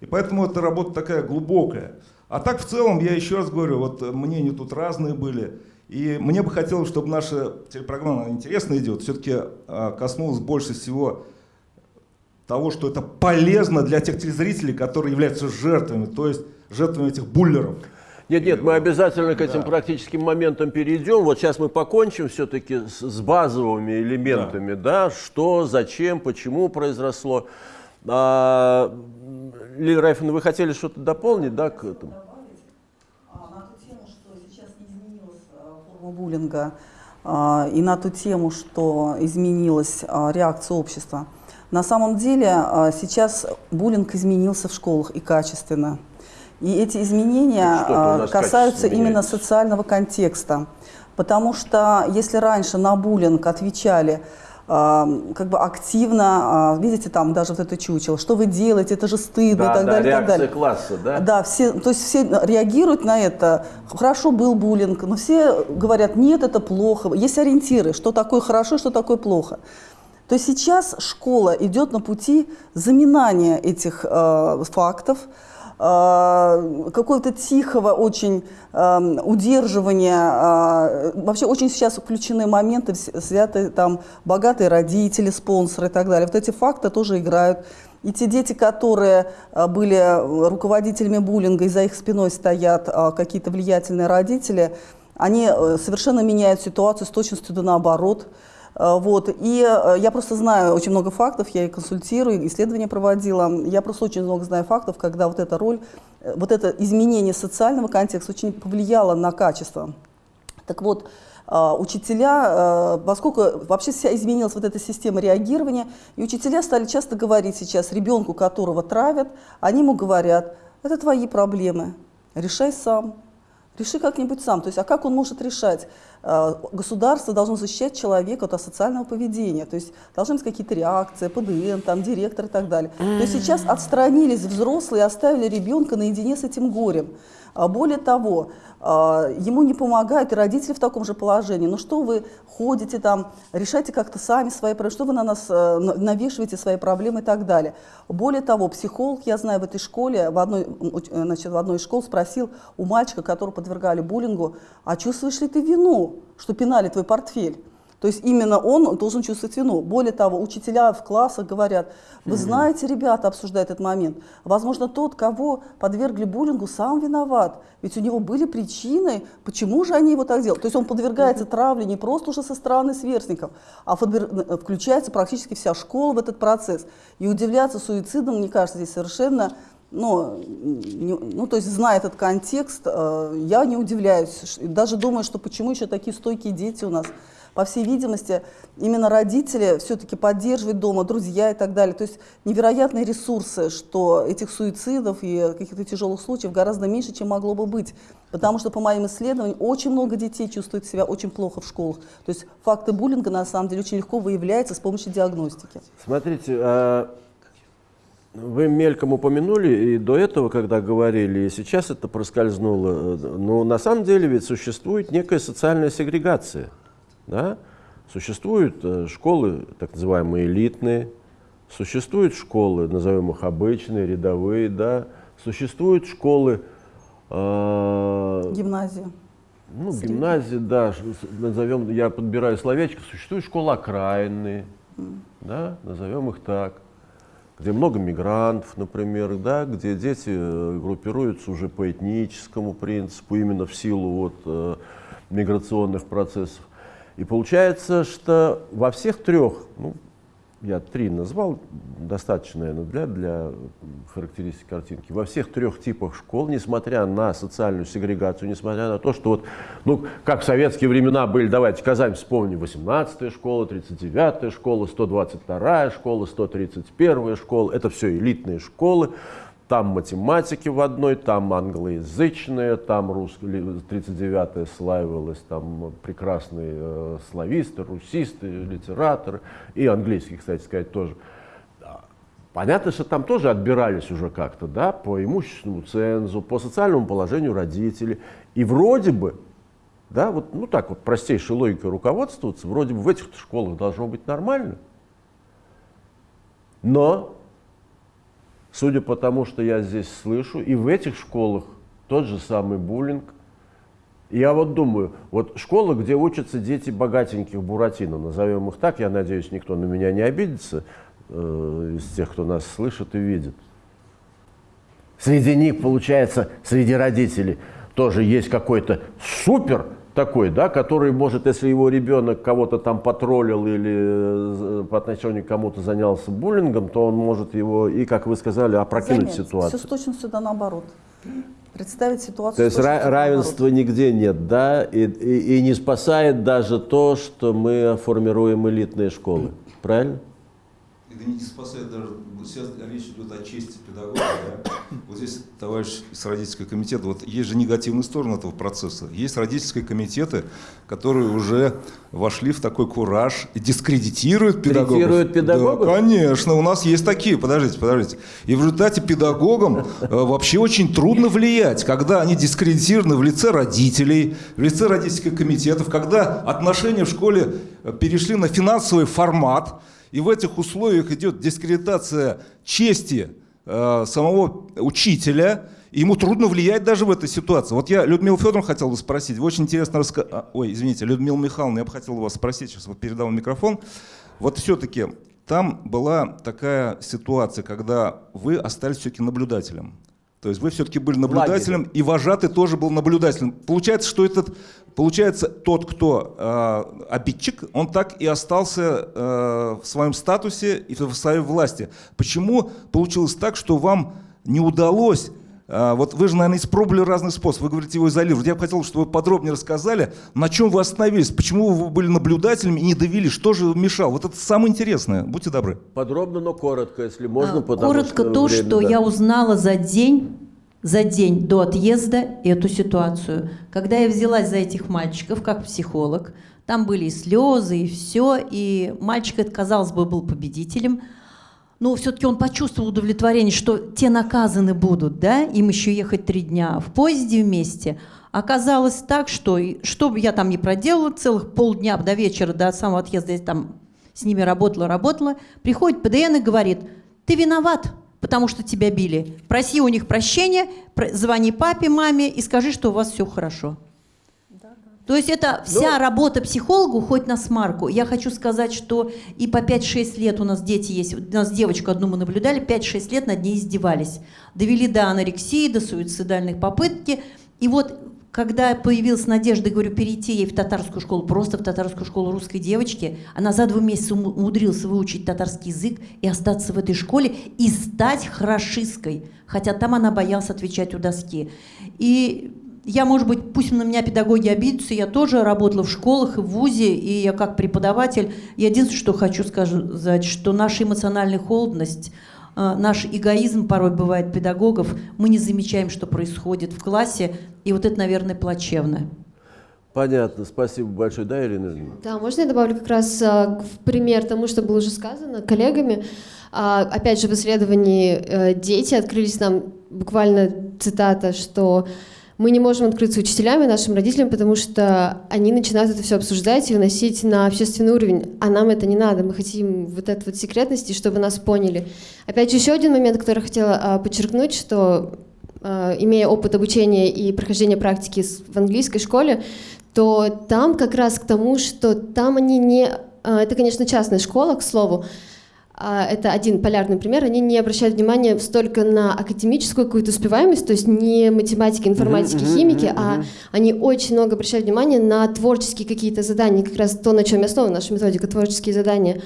И поэтому эта работа такая глубокая. А так в целом, я еще раз говорю, вот мнения тут разные были. И мне бы хотелось, чтобы наша телепрограмма, она интересно идет, все-таки коснулась больше всего того, что это полезно для тех телезрителей, которые являются жертвами, то есть жертвами этих буллеров. Нет, нет, мы обязательно к этим практическим моментам перейдем. Вот сейчас мы покончим все-таки с, с базовыми элементами, да. что, зачем, почему произошло. А, Лилия Райфовна, вы хотели что-то дополнить, да, к этому? А, на ту тему, что сейчас не изменилась а, форма буллинга, а, и на ту тему, что изменилась а, реакция общества. На самом деле а, сейчас буллинг изменился в школах и качественно. И эти изменения касаются именно социального контекста. Потому что если раньше на буллинг отвечали как бы активно, а, видите, там даже вот это чучело, что вы делаете, это же стыдно Да, и так да, далее, и так реакция далее. класса, да? Да, все, то есть все реагируют на это. Хорошо был буллинг, но все говорят, нет, это плохо. Есть ориентиры, что такое хорошо, что такое плохо. То есть сейчас школа идет на пути заминания этих э, фактов, какого-то тихого очень э, удерживания. э, вообще очень сейчас включены моменты, взяты там богатые родители, спонсоры и так далее. Вот эти факты тоже играют. И те дети, которые э, были э, руководителями буллинга, и за их спиной стоят э, какие-то влиятельные родители, они э, совершенно меняют ситуацию с точностью да наоборот. Э, Вот. И э, я просто знаю очень много фактов, я и консультирую, исследования проводила. Я просто очень много знаю фактов, когда вот эта роль, э, вот это изменение социального контекста очень повлияло на качество. Так вот, учителя, поскольку вообще вся изменилась вот эта система реагирования, и учителя стали часто говорить сейчас ребенку, которого травят, они ему говорят, это твои проблемы, решай сам, реши как-нибудь сам. То есть, а как он может решать? Э, Государство должно защищать человека от асоциального поведения, то есть должны быть какие-то реакции, ПДН, там, директор и так далее. То есть сейчас отстранились взрослые и оставили ребенка наедине с этим горем. А Более того, а, ему не помогают и родители в таком же положении. Ну что вы ходите там, решайте как-то сами свои проблемы, что вы на нас э, на- навешиваете свои проблемы и так далее. Более того, психолог, я знаю, в этой школе, в одной, э, значит, в одной из школ спросил у мальчика, которого подвергали буллингу, а чувствуешь ли ты вину, что пинали твой портфель? То есть именно он должен чувствовать вину. Более того, учителя в классах говорят, вы знаете, ребята обсуждают этот момент, возможно, тот, кого подвергли буллингу, сам виноват. Ведь у него были причины, почему же они его так делают. То есть он подвергается травле не просто уже со стороны сверстников, а э, включается практически вся школа в этот процесс. И удивляться суицидам, мне кажется, здесь совершенно ну, не- ну, то есть, зная этот контекст, э, я не удивляюсь. Даже думаю, что почему еще такие стойкие дети у нас. По всей видимости, именно родители все-таки поддерживают дома, друзья и так далее. То есть невероятные ресурсы, что этих суицидов и каких-то тяжелых случаев гораздо меньше, чем могло бы быть. Потому что, по моим исследованиям, очень много детей чувствуют себя очень плохо в школах. То есть факты буллинга, на самом деле, очень легко выявляются с помощью диагностики. Смотрите, а, вы мельком упомянули и до этого, когда говорили, и сейчас это проскользнуло. Но на самом деле ведь существует некая социальная сегрегация. Да? Существуют э, школы, так называемые элитные, существуют школы, назовем их обычные, рядовые, да? существуют школы, э, Гимназия. Ну, гимназии, да, назовем, я подбираю словечко, существует школа окраинные, да, назовем их так, где много мигрантов, например, да, где дети э, группируются уже по этническому принципу, именно в силу вот, э, миграционных процессов. И получается, что во всех трех, ну, я три назвал, достаточно, наверное, для, для характеристики картинки. Во всех трех типах школ, несмотря на социальную сегрегацию, несмотря на то, что вот, ну, как в советские времена были, давайте Казань вспомним, 18-я школа, 39-я школа, 122-я школа, 131-я школа, это все элитные школы, там математики в одной, там англоязычные, там русская, 39-я славилась, там прекрасные э, слависты, русисты, литераторы, и английский, кстати сказать, тоже. Понятно, что там тоже отбирались уже как-то, да, по имущественному цензу, по социальному положению родителей. И вроде бы, да, вот, ну так вот простейшей логикой руководствоваться, вроде бы в этих школах должно быть нормально. Но Судя по тому, что я здесь слышу, и в этих школах тот же самый буллинг. Я вот думаю, вот школа, где учатся дети богатеньких Буратино, назовем их так, я надеюсь, никто на меня не обидится э, из тех, кто нас слышит и видит. Среди них, получается, среди родителей тоже есть какой-то супер такой, да, который может, если его ребенок кого-то там потроллил или э, по отношению к кому-то занялся буллингом, то он может его и, как вы сказали, опрокинуть ситуацию. Все с точностью да наоборот. Представить ситуацию То есть ра- равенства нигде нет, да, и, и- и не спасает даже то, что мы формируем элитные школы, правильно? Это не спасает даже, сейчас речь идет о чести педагога. Да? Вот здесь товарищ из родительского комитета, вот есть же негативная сторона этого процесса. Есть родительские комитеты, которые уже вошли в такой кураж и дискредитируют педагогов. Третируют педагогов? Да, конечно, у нас есть такие, подождите, подождите. И в результате педагогам э, вообще очень трудно влиять, когда они дискредитированы в лице родителей, в лице родительских комитетов, когда отношения в школе э, перешли на финансовый формат, и в этих условиях идет дискредитация чести э, самого учителя, и ему трудно влиять даже в этой ситуации. Вот я Людмилу Федоровну хотел бы спросить, вы очень интересно рассказали, ой, извините, Людмила Михайловна, я бы хотел вас спросить, сейчас вот передал микрофон, вот все-таки там была такая ситуация, когда вы остались все-таки наблюдателем. То есть вы все-таки были наблюдателем, и вожатый тоже был наблюдателем. Получается, что этот, получается, тот, кто э, обидчик, он так и остался э, в своем статусе и в своей власти. Почему получилось так, что вам не удалось а, Вот вы же, наверное, испробовали разные способы. Вы говорите, его изолировать. Я бы хотел, чтобы вы подробнее рассказали, на чем вы остановились, почему вы были наблюдателями и не довели, что же мешало. Вот это самое интересное. Будьте добры. Подробно, но коротко, если можно. А, потому Коротко что то, время, что да. я узнала за день, за день до отъезда эту ситуацию. Когда я взялась за этих мальчиков как психолог, там были и слезы, и все, и мальчик, это, казалось бы, был победителем, но все-таки он почувствовал удовлетворение, что те наказаны будут, да, им еще ехать три дня в поезде вместе. Оказалось так, что что бы я там не проделала, целых полдня до вечера, до самого отъезда я там с ними работала, работала, приходит ПДН и говорит, ты виноват, потому что тебя били. Проси у них прощения, про- звони папе, маме и скажи, что у вас все хорошо. То есть это вся работа психолога уходит на смарку. Я хочу сказать, что и по 5-6 лет у нас дети есть. У нас девочку одну мы наблюдали, 5-6 лет над ней издевались. Довели до анорексии, до суицидальных попытки. И вот когда появилась надежда, говорю, перейти ей в татарскую школу, просто в татарскую школу русской девочки, она за два месяца ум- умудрилась выучить татарский язык и остаться в этой школе и стать хорошисткой. Хотя там она боялась отвечать у доски. И я, может быть, пусть на меня педагоги обидятся, я тоже работала в школах и в ВУЗе, и я как преподаватель. Я единственное, что хочу сказать, что наша эмоциональная холодность, наш эгоизм порой бывает педагогов, мы не замечаем, что происходит в классе, и вот это, наверное, плачевно. Понятно, спасибо большое. Да, Ирина? Да, можно я добавлю как раз а, в пример тому, что было уже сказано коллегами. А, опять же, в исследовании э, дети открылись нам буквально цитата, что мы не можем открыться учителями, нашим родителям, потому что они начинают это все обсуждать и выносить на общественный уровень. А нам это не надо. Мы хотим вот этой вот секретности, чтобы нас поняли. Опять же, еще один момент, который я хотела а, подчеркнуть, что э, имея опыт обучения и прохождения практики в английской школе, то там как раз к тому, что там они не... э, Это, конечно, частная школа, к слову, а, это один полярный пример, они не обращают внимания столько на академическую какую-то успеваемость, то есть не математики, информатики, химики, а они очень много обращают внимание на творческие какие-то задания, как раз то, на чем и основана наша методика, творческие задания.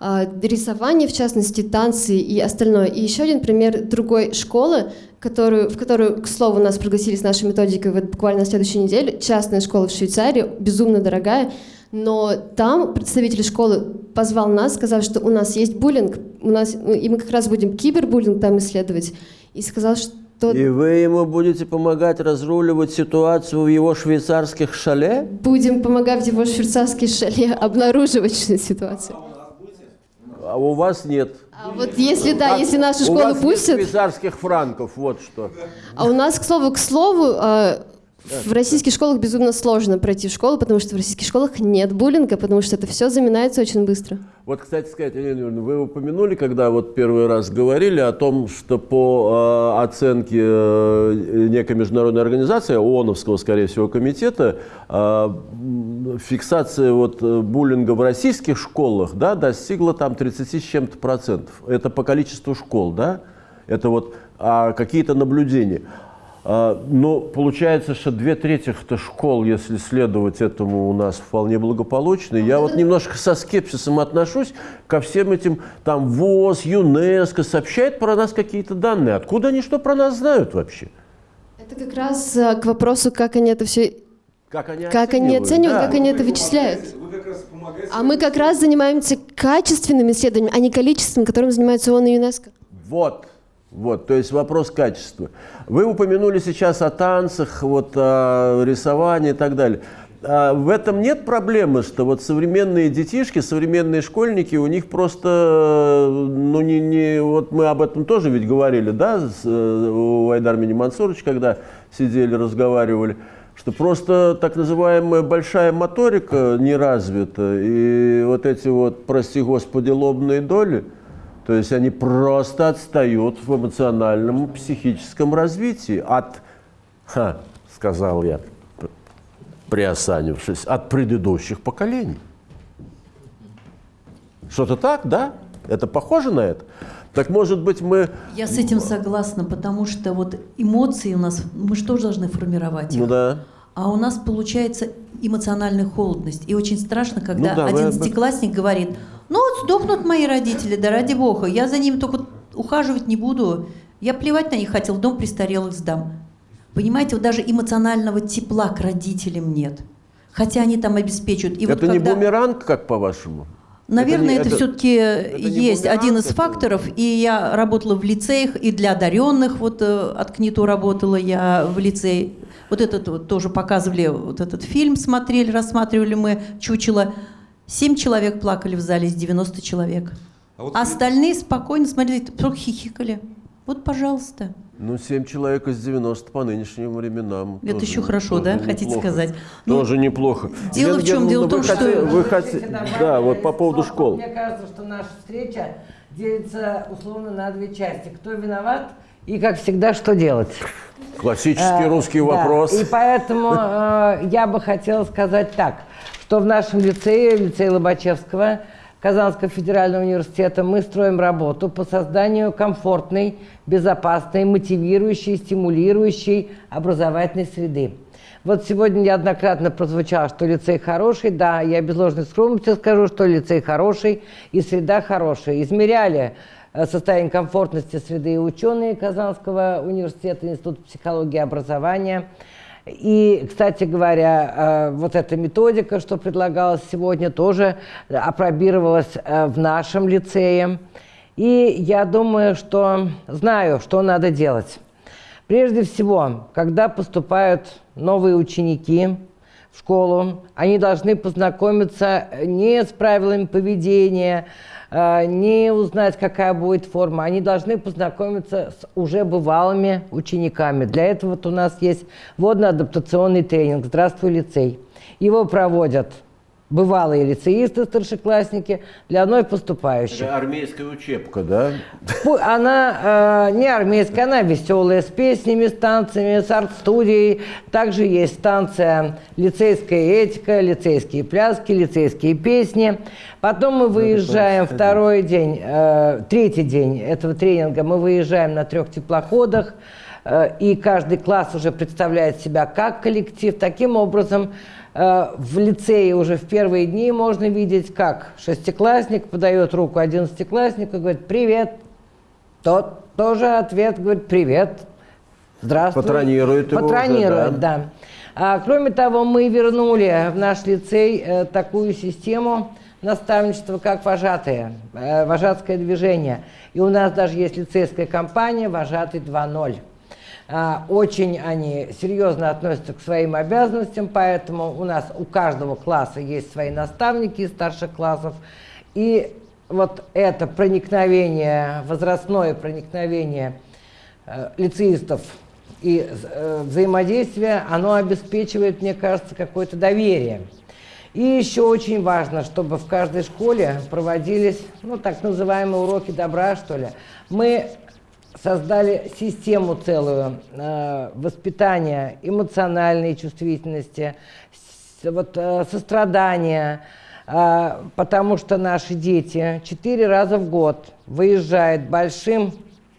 А, Рисование, в частности, танцы и остальное. И еще один пример другой школы, которую, в которую, к слову, нас пригласили с нашей методикой вот буквально на следующей неделе. Частная школа в Швейцарии, безумно дорогая. Но там представитель школы позвал нас, сказав, что у нас есть буллинг, у нас, ну, и мы как раз будем кибербуллинг там исследовать. И сказал, что И вы ему будете помогать разруливать ситуацию в его швейцарских шале? будем помогать его швейцарской шале обнаруживать ситуацию. А у вас нет. А вот если да, если нашу у школу вас нет пустят, швейцарских франков, вот что. а у нас, к слову, к слову, э, в российских школах безумно сложно пройти в школу, потому что в российских школах нет буллинга, потому что это все заминается очень быстро. Вот, кстати сказать, Елена Юрьевна, вы упомянули, когда вот первый раз говорили о том, что по э, оценке э, некой международной организации, ООНовского, скорее всего, комитета, э, фиксация вот э, буллинга в российских школах, да, достигла там 30 с чем-то процентов. Это по количеству школ, да? Это вот а, какие-то наблюдения. А, Но получается, что две трети школ, если следовать этому, у нас вполне благополучны. Я вот немножко со скепсисом отношусь ко всем этим, там, ВОЗ, ЮНЕСКО сообщает про нас какие-то данные. Откуда они что про нас знают вообще? Это как раз э, к вопросу, как они это все, Как они как они оценивают, Да. как они это вычисляют. А мы как раз занимаемся качественными исследованиями, а не количественным, которым занимается ООН и ЮНЕСКО. Вот, вот, то есть вопрос качества. Вы упомянули сейчас о танцах, вот, о рисовании и так далее. А в этом нет проблемы, что вот современные детишки, современные школьники, у них просто, ну не, не, вот мы об этом тоже ведь говорили, да, с, э, у Айдар Мини Мансурович, когда сидели, разговаривали, что просто так называемая большая моторика не развита, и вот эти вот, прости господи, лобные доли, то есть они просто отстают в эмоциональном, психическом развитии от, ха, сказал я, приосанившись, от предыдущих поколений. Что-то так, да? Это похоже на это? Так может быть мы... Я с этим согласна, потому что вот эмоции у нас, мы же тоже должны формировать их. Ну да. А у нас получается эмоциональная холодность. И очень страшно, когда Ну да, вы- одиннадцатиклассник говорит, ну вот сдохнут мои родители, да ради бога, я за ними только ухаживать не буду, я плевать на них хотел, дом престарелых сдам. Понимаете, вот даже эмоционального тепла к родителям нет. Хотя они там обеспечивают. И вот это не когда- бумеранг, как по-вашему? Наверное, не- это, это- все-таки есть один из это- факторов. И я работала в лицеях, и для одаренных, вот э, от КНИТУ работала я в лицее. Вот этот вот тоже показывали, вот этот фильм смотрели, рассматривали мы, чучело. Семь человек плакали в зале из 90 человек. А вот А Остальные спокойно смотрели, хихикали. Вот, пожалуйста. Ну, 7 человек из 90 по нынешним временам. Это тоже- еще хорошо, тоже да, хотите неплохо. сказать? Ну, Тоже неплохо. дело Елена в чем? Германовна, Дело в том, вы что- хоте- Вы хотите... Да, вот по поводу школ. Мне кажется, что наша встреча делится условно на две части. Кто виноват и, как всегда, что делать? Классический Э, русский да. вопрос. И поэтому э, я бы хотела сказать так, что в нашем лицее, лицее Лобачевского, Казанского федерального университета, мы строим работу по созданию комфортной, безопасной, мотивирующей, стимулирующей образовательной среды. Вот сегодня неоднократно прозвучало, что лицей хороший. Да, я без ложной скромности скажу, что лицей хороший и среда хорошая. Измеряли э, состояние комфортности среды ученые Казанского университета, Института психологии и образования. И, кстати говоря, э, вот эта методика, что предлагалась сегодня, тоже апробировалась э, в нашем лицее. И я думаю, что знаю, что надо делать. Прежде всего, когда поступают новые ученики в школу, они должны познакомиться не с правилами поведения, э, не узнать, какая будет форма. Они должны познакомиться с уже бывалыми учениками. Для этого вот у нас есть водно-адаптационный тренинг «Здравствуй, лицей». Его проводят бывалые лицеисты, старшеклассники, для одной поступающей. Это армейская учебка, да? Она э, не армейская, она веселая, с песнями, с танцами, с арт-студией. Также есть станция лицейская этика, лицейские пляски, лицейские песни. Потом мы выезжаем второй день, э, третий день этого тренинга, мы выезжаем на трех теплоходах, э, и каждый класс уже представляет себя как коллектив. Таким образом, в лицее уже в первые дни можно видеть, как шестиклассник подает руку одиннадцатикласснику и говорит «Привет!» Тот тоже ответ говорит «Привет!» Здравствуй. Патронирует его уже, Патронирует, да. А, кроме того, мы вернули в наш лицей э, такую систему наставничества, как вожатые, э, вожатское движение. И у нас даже есть лицейская компания «Вожатый 2.0». А, Очень они серьезно относятся к своим обязанностям, поэтому у нас у каждого класса есть свои наставники из старших классов. И вот это проникновение, возрастное проникновение э, лицеистов и э, взаимодействие, оно обеспечивает, мне кажется, какое-то доверие. И еще очень важно, чтобы в каждой школе проводились, ну, так называемые уроки добра, что ли. Мы создали систему целую э, воспитания эмоциональной чувствительности, с- вот, э, сострадания, э, потому что наши дети четыре раза в год выезжают большим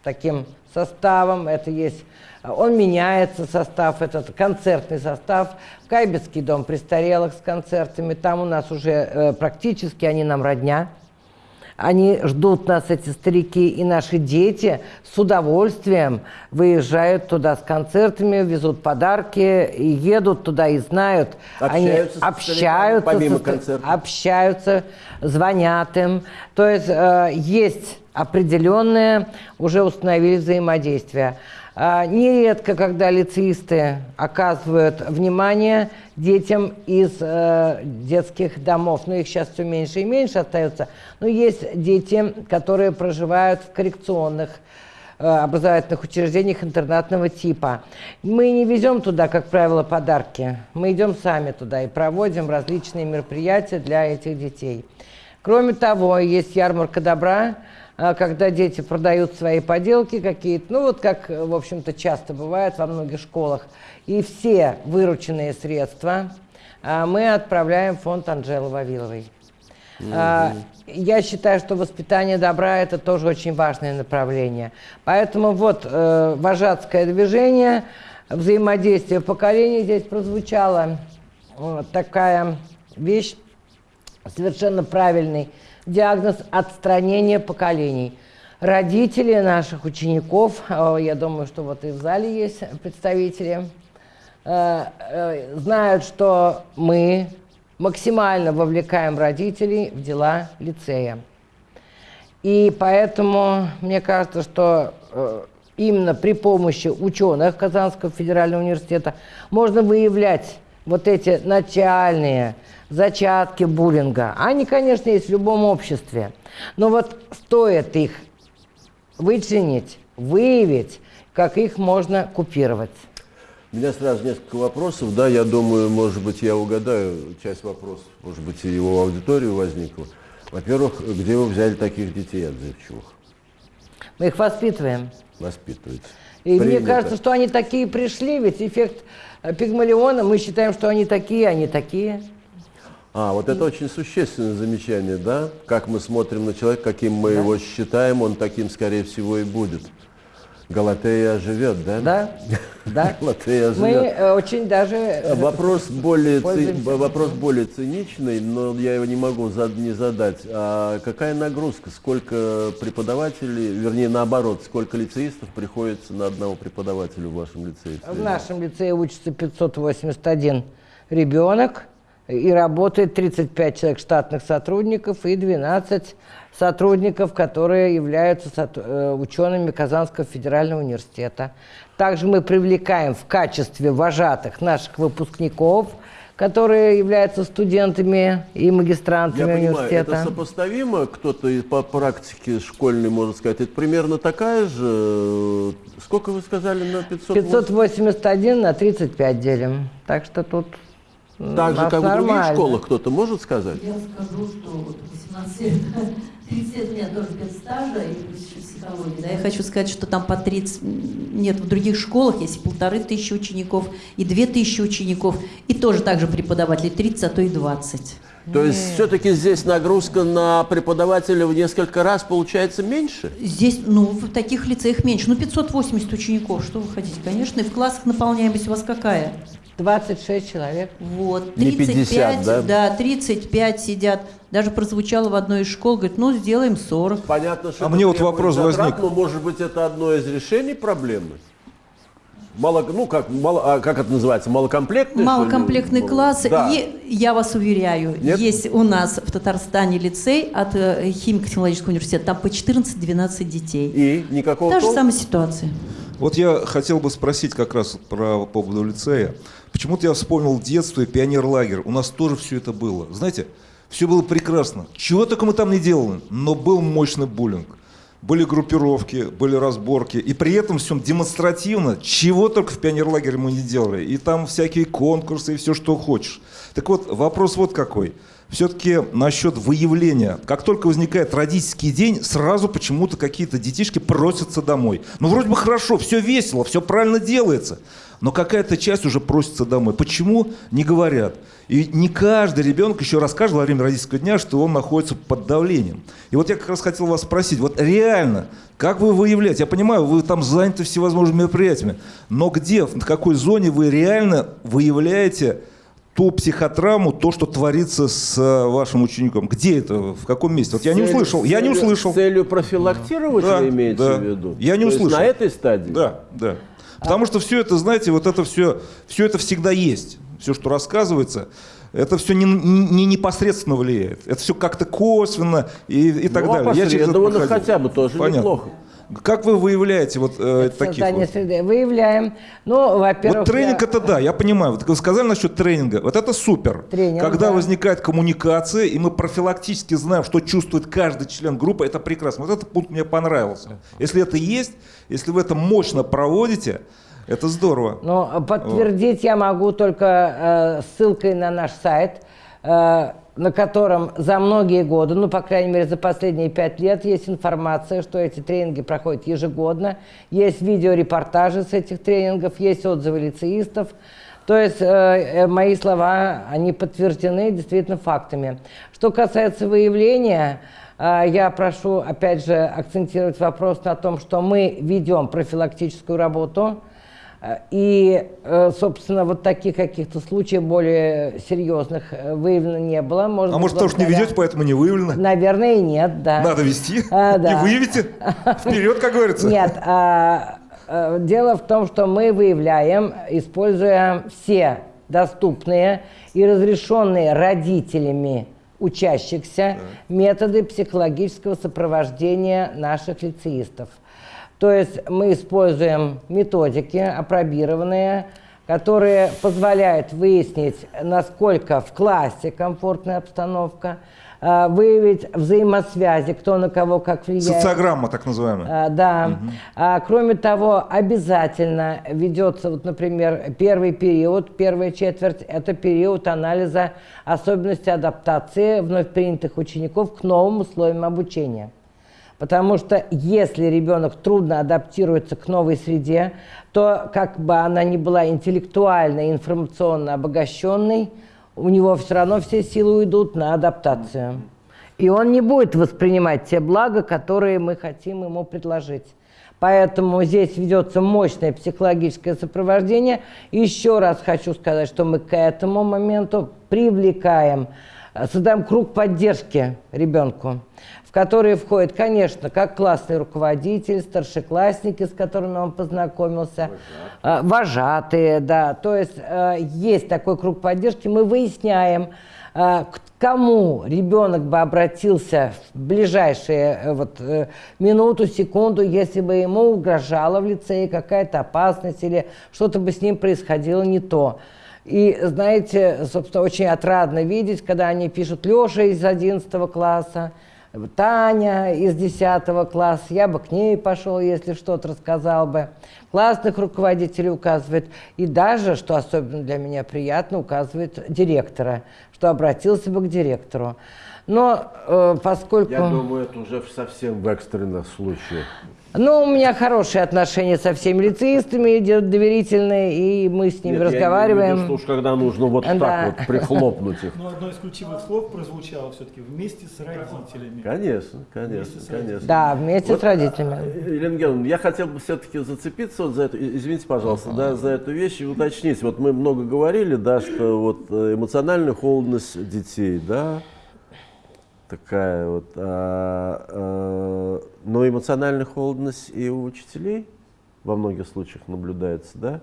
таким составом, это есть, э, он меняется, состав, этот концертный состав, Кайбецкий дом престарелых с концертами, там у нас уже э, практически они нам родня, они ждут нас, эти старики, и наши дети с удовольствием выезжают туда с концертами, везут подарки, и едут туда и знают. они Общаются с общаются, помимо со общаются, звонят им. То есть э, есть определенное, уже установили взаимодействие. А, Нередко, когда лицеисты оказывают внимание детям из э, детских домов, ну их сейчас все меньше и меньше остается, но есть дети, которые проживают в коррекционных э, образовательных учреждениях интернатного типа. Мы не везем туда, как правило, подарки. Мы идем сами туда и проводим различные мероприятия для этих детей. Кроме того, есть ярмарка добра, когда дети продают свои поделки какие-то, ну вот как, э, в общем-то, часто бывает во многих школах. И все вырученные средства а, мы отправляем в фонд Анжелы Вавиловой. А, Я считаю, что воспитание добра – это тоже очень важное направление. Поэтому вот э, вожатское движение, взаимодействие поколений здесь прозвучала такая вещь, совершенно правильный диагноз отстранения поколений. Родители наших учеников, э, я думаю, что вот и в зале есть представители, э, э, знают, что мы максимально вовлекаем родителей в дела лицея. И поэтому мне кажется, что именно при помощи ученых Казанского федерального университета можно выявлять вот эти начальные зачатки буллинга. Они, конечно, есть в любом обществе. Но вот стоит их вычленить, выявить, как их можно купировать. У меня сразу несколько вопросов. Да, я думаю, может быть, я угадаю часть вопросов, может быть, и его аудиторию возникла. Во-первых, где вы взяли таких детей отзывчивых? Мы их воспитываем. Воспитываете. И мне Принято. кажется, что они такие пришли, ведь эффект э, Пигмалиона, мы считаем, что они такие, они такие. А, вот это очень существенное замечание, да? Как мы смотрим на человека, каким мы его считаем, он таким, скорее всего, и будет. Галатея живет, да? Да, да. Галатея Мы живет. э, очень даже... э, Вопрос более, ци- вопрос более циничный, но я его не могу за- не задать. А какая нагрузка? Сколько преподавателей, вернее, наоборот, сколько лицеистов приходится на одного преподавателя в вашем лицее? В нашем лицее учится 581 ребенок, и работает 35 человек штатных сотрудников и 12 сотрудников, которые являются э, учеными Казанского федерального университета. Также мы привлекаем в качестве вожатых наших выпускников, которые являются студентами и Я магистрантами понимаю, университета. это сопоставимо, кто-то по практике школьной может сказать, это примерно такая же, э, сколько вы сказали на 500? 581 на 35 делим. Так что тут Так же, как в других школах, кто-то может сказать? Я скажу, что вот 18 лет, 30 лет у меня тоже спецстажа и плюс еще психология. Да, я хочу сказать, что там по 30, нет, в других школах есть и полторы тысячи учеников, и две тысячи учеников, и тоже так же преподавателей 30, а то и 20. То есть все-таки здесь нагрузка на преподавателя в несколько раз получается меньше? Здесь, ну, в таких лицеях меньше. Ну, 580 учеников, что вы хотите? Конечно, и в классах наполняемость у вас какая? 26 человек. Вот, Не 35, 50, да? 35 сидят. Даже прозвучало в одной из школ, говорит, ну, сделаем 40. Понятно, что А мне вот вопрос затрат, возник. Но, может быть, это одно из решений проблемы? Мало, ну, как, мало, а как это называется? Малокомплектный? Малокомплектный класс. Да. И я вас уверяю, Нет? есть у нас в Татарстане лицей от э, химико-технологического университета, там по 14-12 детей. И никакого Та же самая ситуация. Вот я хотел бы спросить как раз про по поводу лицея. Почему-то я вспомнил детство и пионерлагерь. У нас тоже все это было. Знаете, все было прекрасно. Чего только мы там не делали, но был мощный буллинг. Были группировки, были разборки. И при этом всем демонстративно, чего только в пионерлагере мы не делали. И там всякие конкурсы и все, что хочешь. Так вот, вопрос вот какой. Все-таки насчет выявления. Как только возникает родительский день, сразу почему-то какие-то детишки просятся домой. Ну, вроде бы хорошо, все весело, все правильно делается. Но какая-то часть уже просится домой. Почему? Не говорят. И не каждый ребенок еще расскажет во время родительского дня, что он находится под давлением. И вот я как раз хотел вас спросить, вот реально, как вы выявляете? Я понимаю, вы там заняты всевозможными мероприятиями, но где, в какой зоне вы реально выявляете ту психотравму, то, что творится с э, вашим учеником? Где это? В каком месте? Вот я не Целью- услышал. Я не целью- услышал. С целью профилактировать Да, вы имеете да. в виду? Я не То услышал. на этой стадии? Да, да. Потому что все это, знаете, вот это все, все это всегда есть. Все, что рассказывается, это все не, не- не непосредственно влияет. Это все как-то косвенно и, и так Ну, а далее. Я через это хотя бы тоже Понятно. неплохо. Как вы выявляете вот э, таких Создание вот? среды. Выявляем. Ну, во-первых... Вот тренинг я- это да, я понимаю. Вот вы сказали насчет тренинга. Вот это супер. Тренинг, Когда да. возникает коммуникация, и мы профилактически знаем, что чувствует каждый член группы, это прекрасно. Вот этот пункт мне понравился. Если это есть, если вы это мощно проводите, это здорово. Но подтвердить я могу только э, ссылкой на наш сайт, э, на котором за многие годы, ну, по крайней мере, за последние пять лет есть информация, что эти тренинги проходят ежегодно, есть видеорепортажи с этих тренингов, есть отзывы лицеистов. То есть э, э, мои слова, они подтверждены действительно фактами. Что касается выявления, э, я прошу, опять же, акцентировать вопрос на том, что мы ведем профилактическую работу, И, э, собственно, вот таких каких-то случаев более серьезных э, выявлено не было. Может А быть, может, потому что не ведете, поэтому не выявлено? Наверное, и нет, да. Надо вести. А, да. И выявите. Вперед, как говорится. Нет, а, э, дело в том, что мы выявляем, используя все доступные и разрешенные родителями учащихся методы психологического сопровождения наших лицеистов. То есть мы используем методики, апробированные, которые позволяют выяснить, насколько в классе комфортная обстановка, э, выявить взаимосвязи, кто на кого как влияет. Социограмма, так называемая. А, Да. А, кроме того, обязательно ведется, вот, например, первый период, первая четверть, это период анализа особенностей адаптации вновь принятых учеников к новым условиям обучения. Потому что если ребенок трудно адаптируется к новой среде, то как бы она ни была интеллектуально, информационно обогащенной, у него все равно все силы уйдут на адаптацию. И он не будет воспринимать те блага, которые мы хотим ему предложить. Поэтому здесь ведется мощное психологическое сопровождение. Еще раз хочу сказать, что мы к этому моменту привлекаем, э, создаем круг поддержки ребенку, в который входит, конечно, как классный руководитель, старшеклассники, с которыми он познакомился, э, вожатые, да. То есть э, есть такой круг поддержки. Мы выясняем, э, к кому ребенок бы обратился в ближайшие э, вот, минуту, секунду, если бы ему угрожала в лицее какая-то опасность или что-то бы с ним происходило не то. И, знаете, собственно, очень отрадно видеть, когда они пишут Леша из 11 класса, Таня из 10 класса, я бы к ней пошел, если что-то рассказал бы. Классных руководителей указывает. И даже, что особенно для меня приятно, указывает директора, что обратился бы к директору. Но э, поскольку... Я думаю, это уже совсем в экстренных случаях. Ну, у меня хорошие отношения со всеми лицеистами, идет доверительные, и мы с ними Нет, я разговариваем. имею в виду, что уж когда нужно вот Да. так вот прихлопнуть их. Но одно из ключевых слов прозвучало все-таки вместе с родителями. Конечно, конечно, конечно. Да, вместе Вот, с родителями. э, Елена Георгиевна, я хотел бы все-таки зацепиться вот за эту, извините, пожалуйста, да, за эту вещь и уточнить. Вот мы много говорили, да, что вот э, эмоциональная холодность детей, да, такая вот, а, а, но эмоциональная холодность и у учителей во многих случаях наблюдается, да.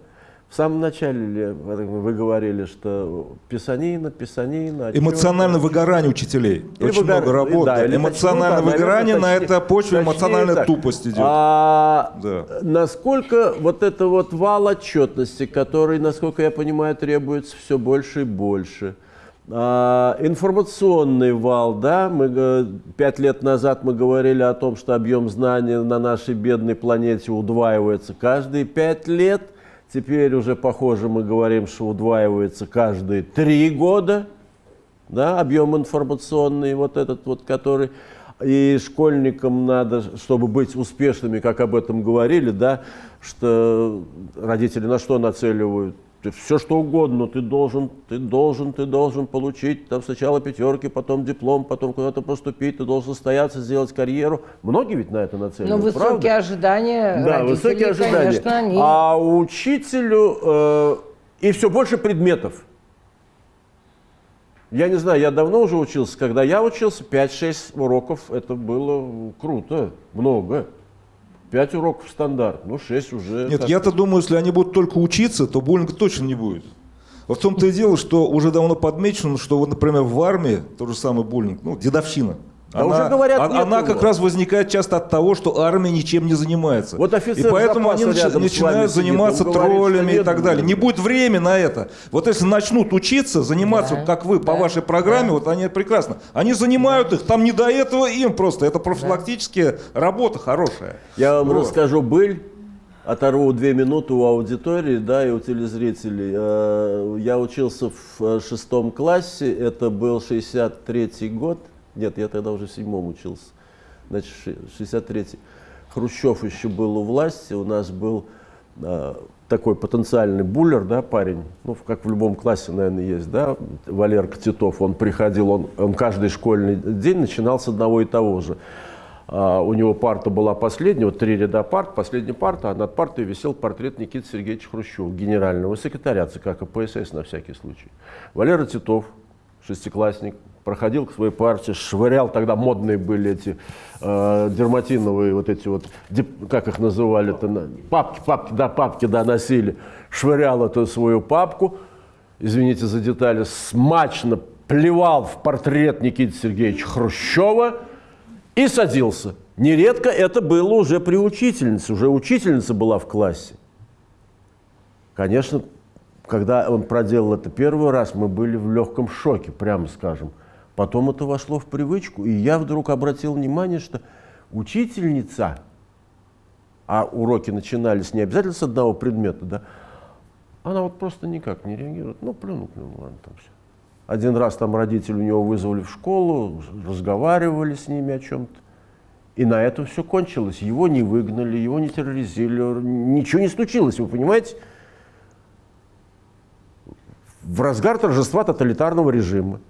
В самом начале вы говорили, что писанина, писанина, отчеты. Эмоциональное выгорание учителей. Или Очень выгор- много работы. да, Эмоциональное точнее, выгорание наверное, на точнее- этой почве, точнее эмоциональная так. тупость идет. А Да. насколько вот это вот вал отчетности, который, насколько я понимаю, требуется все больше и больше. А, информационный вал, да, мы э, пять лет назад мы говорили о том, что объем знаний на нашей бедной планете удваивается каждые пять лет. Теперь уже, похоже, мы говорим, что удваивается каждые три года да, объем информационный, вот этот вот, который и школьникам надо, чтобы быть успешными, как об этом говорили, да, что родители на что нацеливают? Ты все что угодно, ты должен, ты должен, ты должен получить там сначала пятерки, потом диплом, потом куда-то поступить, ты должен состояться, сделать карьеру. Многие ведь на это Но нацеливают, высокие правда? ожидания Да, высокие ожидания. конечно, они... А учителю э, и все больше предметов. Я не знаю, я давно уже учился. Когда я учился, 5-6 уроков, это было круто, много. 5 уроков стандарт, ну 6 уже... Нет, я-то думаю, если они будут только учиться, то буллинга точно не будет. Вот в том-то и дело, что уже давно подмечено, что вот, например, в армии тот же самый буллинг, ну, дедовщина. Да уже говорят, а- нет она его. как раз возникает часто от того, что армия ничем не занимается. Вот офицер и поэтому они начи- начинают сидит, заниматься троллями и нет так далее. Не будет времени на это. Вот если начнут учиться, заниматься, Да, как вы, по да, вашей программе, да. вот они прекрасно. Они занимают их, там не до этого им просто. Это профилактическая работа хорошая. Я вам Вот. расскажу быль, оторву две минуты у аудитории, да, и у телезрителей. Э, Я учился в э, шестом классе, это был 63-й год. Нет, я тогда уже в седьмом учился. Значит, ши- 63-й. Хрущев еще был у власти, у нас был э, такой потенциальный буллер, да, парень, ну, как в любом классе, наверное, есть, да, Валерка Титов, он приходил, он, он каждый школьный день начинал с одного и того же. А, у него парта была последняя, вот три ряда парт, последняя парта, а над партой висел портрет Никиты Сергеевича Хрущева, генерального секретаря ЦК КПСС на всякий случай. Валера Титов, шестиклассник, проходил к своей партии, швырял, тогда модные были эти э, дерматиновые вот эти вот, дип- как их называли-то, на- папки, папки, да, папки, да, носили, швырял эту свою папку, извините за детали, смачно плевал в портрет Никиты Сергеевича Хрущева и садился. Нередко это было уже при учительнице, уже учительница была в классе. Конечно, когда он проделал это первый раз, мы были в легком шоке, прямо скажем. Потом это вошло в привычку, и я вдруг обратил внимание, что учительница, а уроки начинались не обязательно с одного предмета, да, она вот просто никак не реагирует. Ну, плюнул, плюнул, ладно, там все. Один раз там родители у него вызвали в школу, разговаривали с ними о чем-то. И на этом все кончилось. Его не выгнали, его не терроризировали, ничего не случилось, вы понимаете? В разгар торжества тоталитарного режима.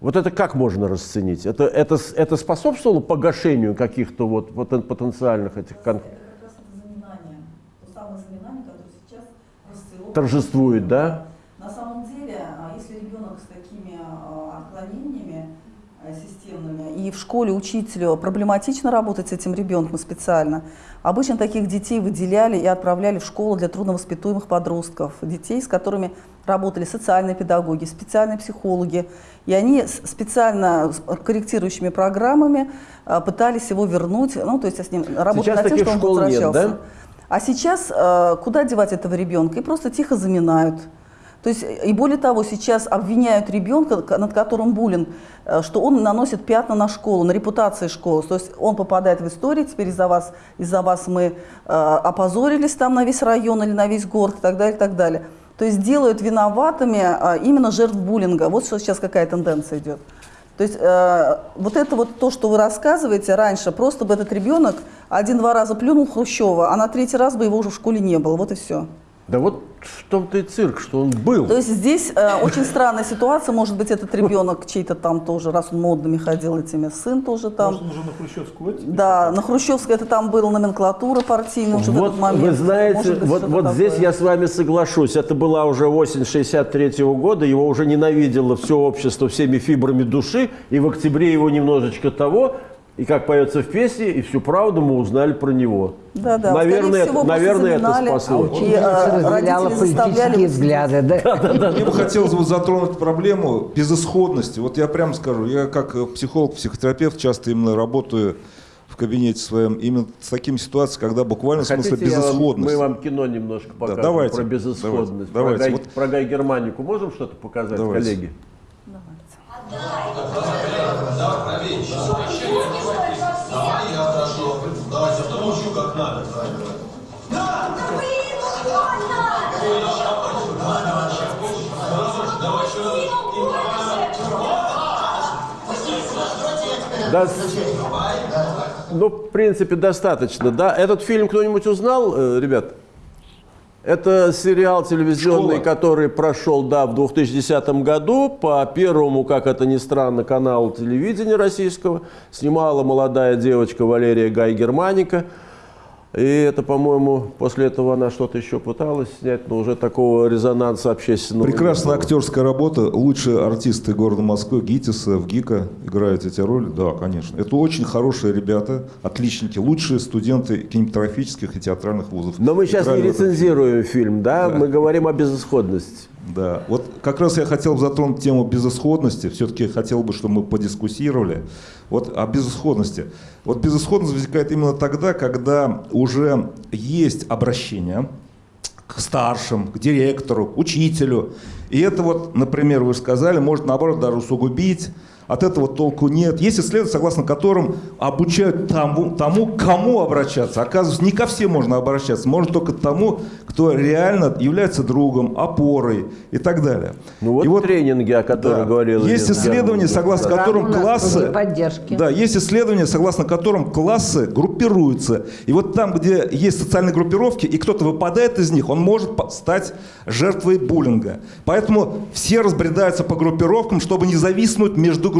Вот это как можно расценить? Это, это, это способствовало погашению каких-то вот, вот потенциальных этих кон- Это как раз это заминание. То самое заминание, которое сейчас расцвело. торжествует, да? На самом деле, а, если ребенок с такими а, отклонениями а, системными, и в школе учителю проблематично работать с этим ребенком специально, обычно таких детей выделяли и отправляли в школу для трудновоспитуемых подростков, детей, с которыми работали социальные педагоги, специальные психологи, и они специально с корректирующими программами а, пытались его вернуть, ну, то есть с ним работать Сейчас над тем, что он школ нет, возвращался. да? А сейчас э, куда девать этого ребенка? И просто тихо заминают. То есть, э, и более того, сейчас обвиняют ребенка, над которым буллинг, э, что он наносит пятна на школу, на репутации школы. То есть он попадает в историю, теперь из-за вас, из-за вас мы э, опозорились там на весь район или на весь город и так далее, и так далее. То есть делают виноватыми э, именно жертв буллинга. Вот что сейчас какая тенденция идет. То есть э, вот это вот то, что вы рассказываете раньше, просто бы этот ребенок один-два раза плюнул Хрущева, а на третий раз бы его уже в школе не было. Вот и все. Да вот в том-то и цирк, что он был. То есть здесь э, очень странная ситуация. Может быть, этот ребенок чей-то там тоже, раз он модными ходил этими, сын тоже там. Может, он уже на Хрущевскую оттепель? Да, на Хрущевской это там была номенклатура партийная уже в Вот этот момент. вы знаете, Может быть, вот, вот здесь я с вами соглашусь. Это была уже осень 63 года, его уже ненавидело все общество всеми фибрами души, и в октябре его немножечко того, и как поется в песне, и всю правду мы узнали про него. Да, да. Наверное, всего, это, наверное, это спасло. заминали. И, э, разделяла родители заставляли политические вот взгляды, да? Мне бы хотелось вот затронуть проблему безысходности. Вот я прямо скажу, я как э, психолог, психотерапевт часто именно работаю в кабинете своем именно с такими ситуациями, когда буквально в смысле Хотите, я вам- безысходность. мы вам кино немножко покажем давайте, про безысходность. давайте, про, давайте. Гай, Вот- про Гай Германику можем что-то показать, Давайте. коллеги? Да, с- ну, в принципе, достаточно. Да? Этот фильм кто-нибудь узнал, э, ребят? Это сериал телевизионный, «Школа». который прошел, да, в 2010 году по первому, как это ни странно, каналу телевидения российского. Снимала молодая девочка Валерия Гай Германика. И это, по-моему, после этого она что-то еще пыталась снять, но уже такого резонанса общественного. Прекрасная актерская работа. Лучшие артисты города Москвы, ГИТИСа, в ГИКа играют эти роли. Да, конечно. Это очень хорошие ребята, отличники, лучшие студенты кинематографических и театральных вузов. Но мы сейчас не рецензируем фильм, да? Мы говорим о безысходности. Да, вот как раз я хотел затронуть тему безысходности. Все-таки хотел бы, чтобы мы подискуссировали. Вот о безысходности. Вот безысходность возникает именно тогда, когда уже есть обращение к старшим, к директору, к учителю. И это вот, например, вы сказали, может наоборот даже усугубить. От этого толку нет. Есть исследования, согласно которым обучают тому, тому, кому обращаться. Оказывается, не ко всем можно обращаться, можно только к тому, кто реально является другом, опорой и так далее. Ну вот, И тренинги, о которых да. говорил Есть исследования, согласно Да. которым классы... поддержки. Да, есть исследования, согласно которым классы группируются. И вот там, где есть социальные группировки, и кто-то выпадает из них, он может стать жертвой буллинга. Поэтому все разбредаются по группировкам, чтобы не зависнуть между группировками.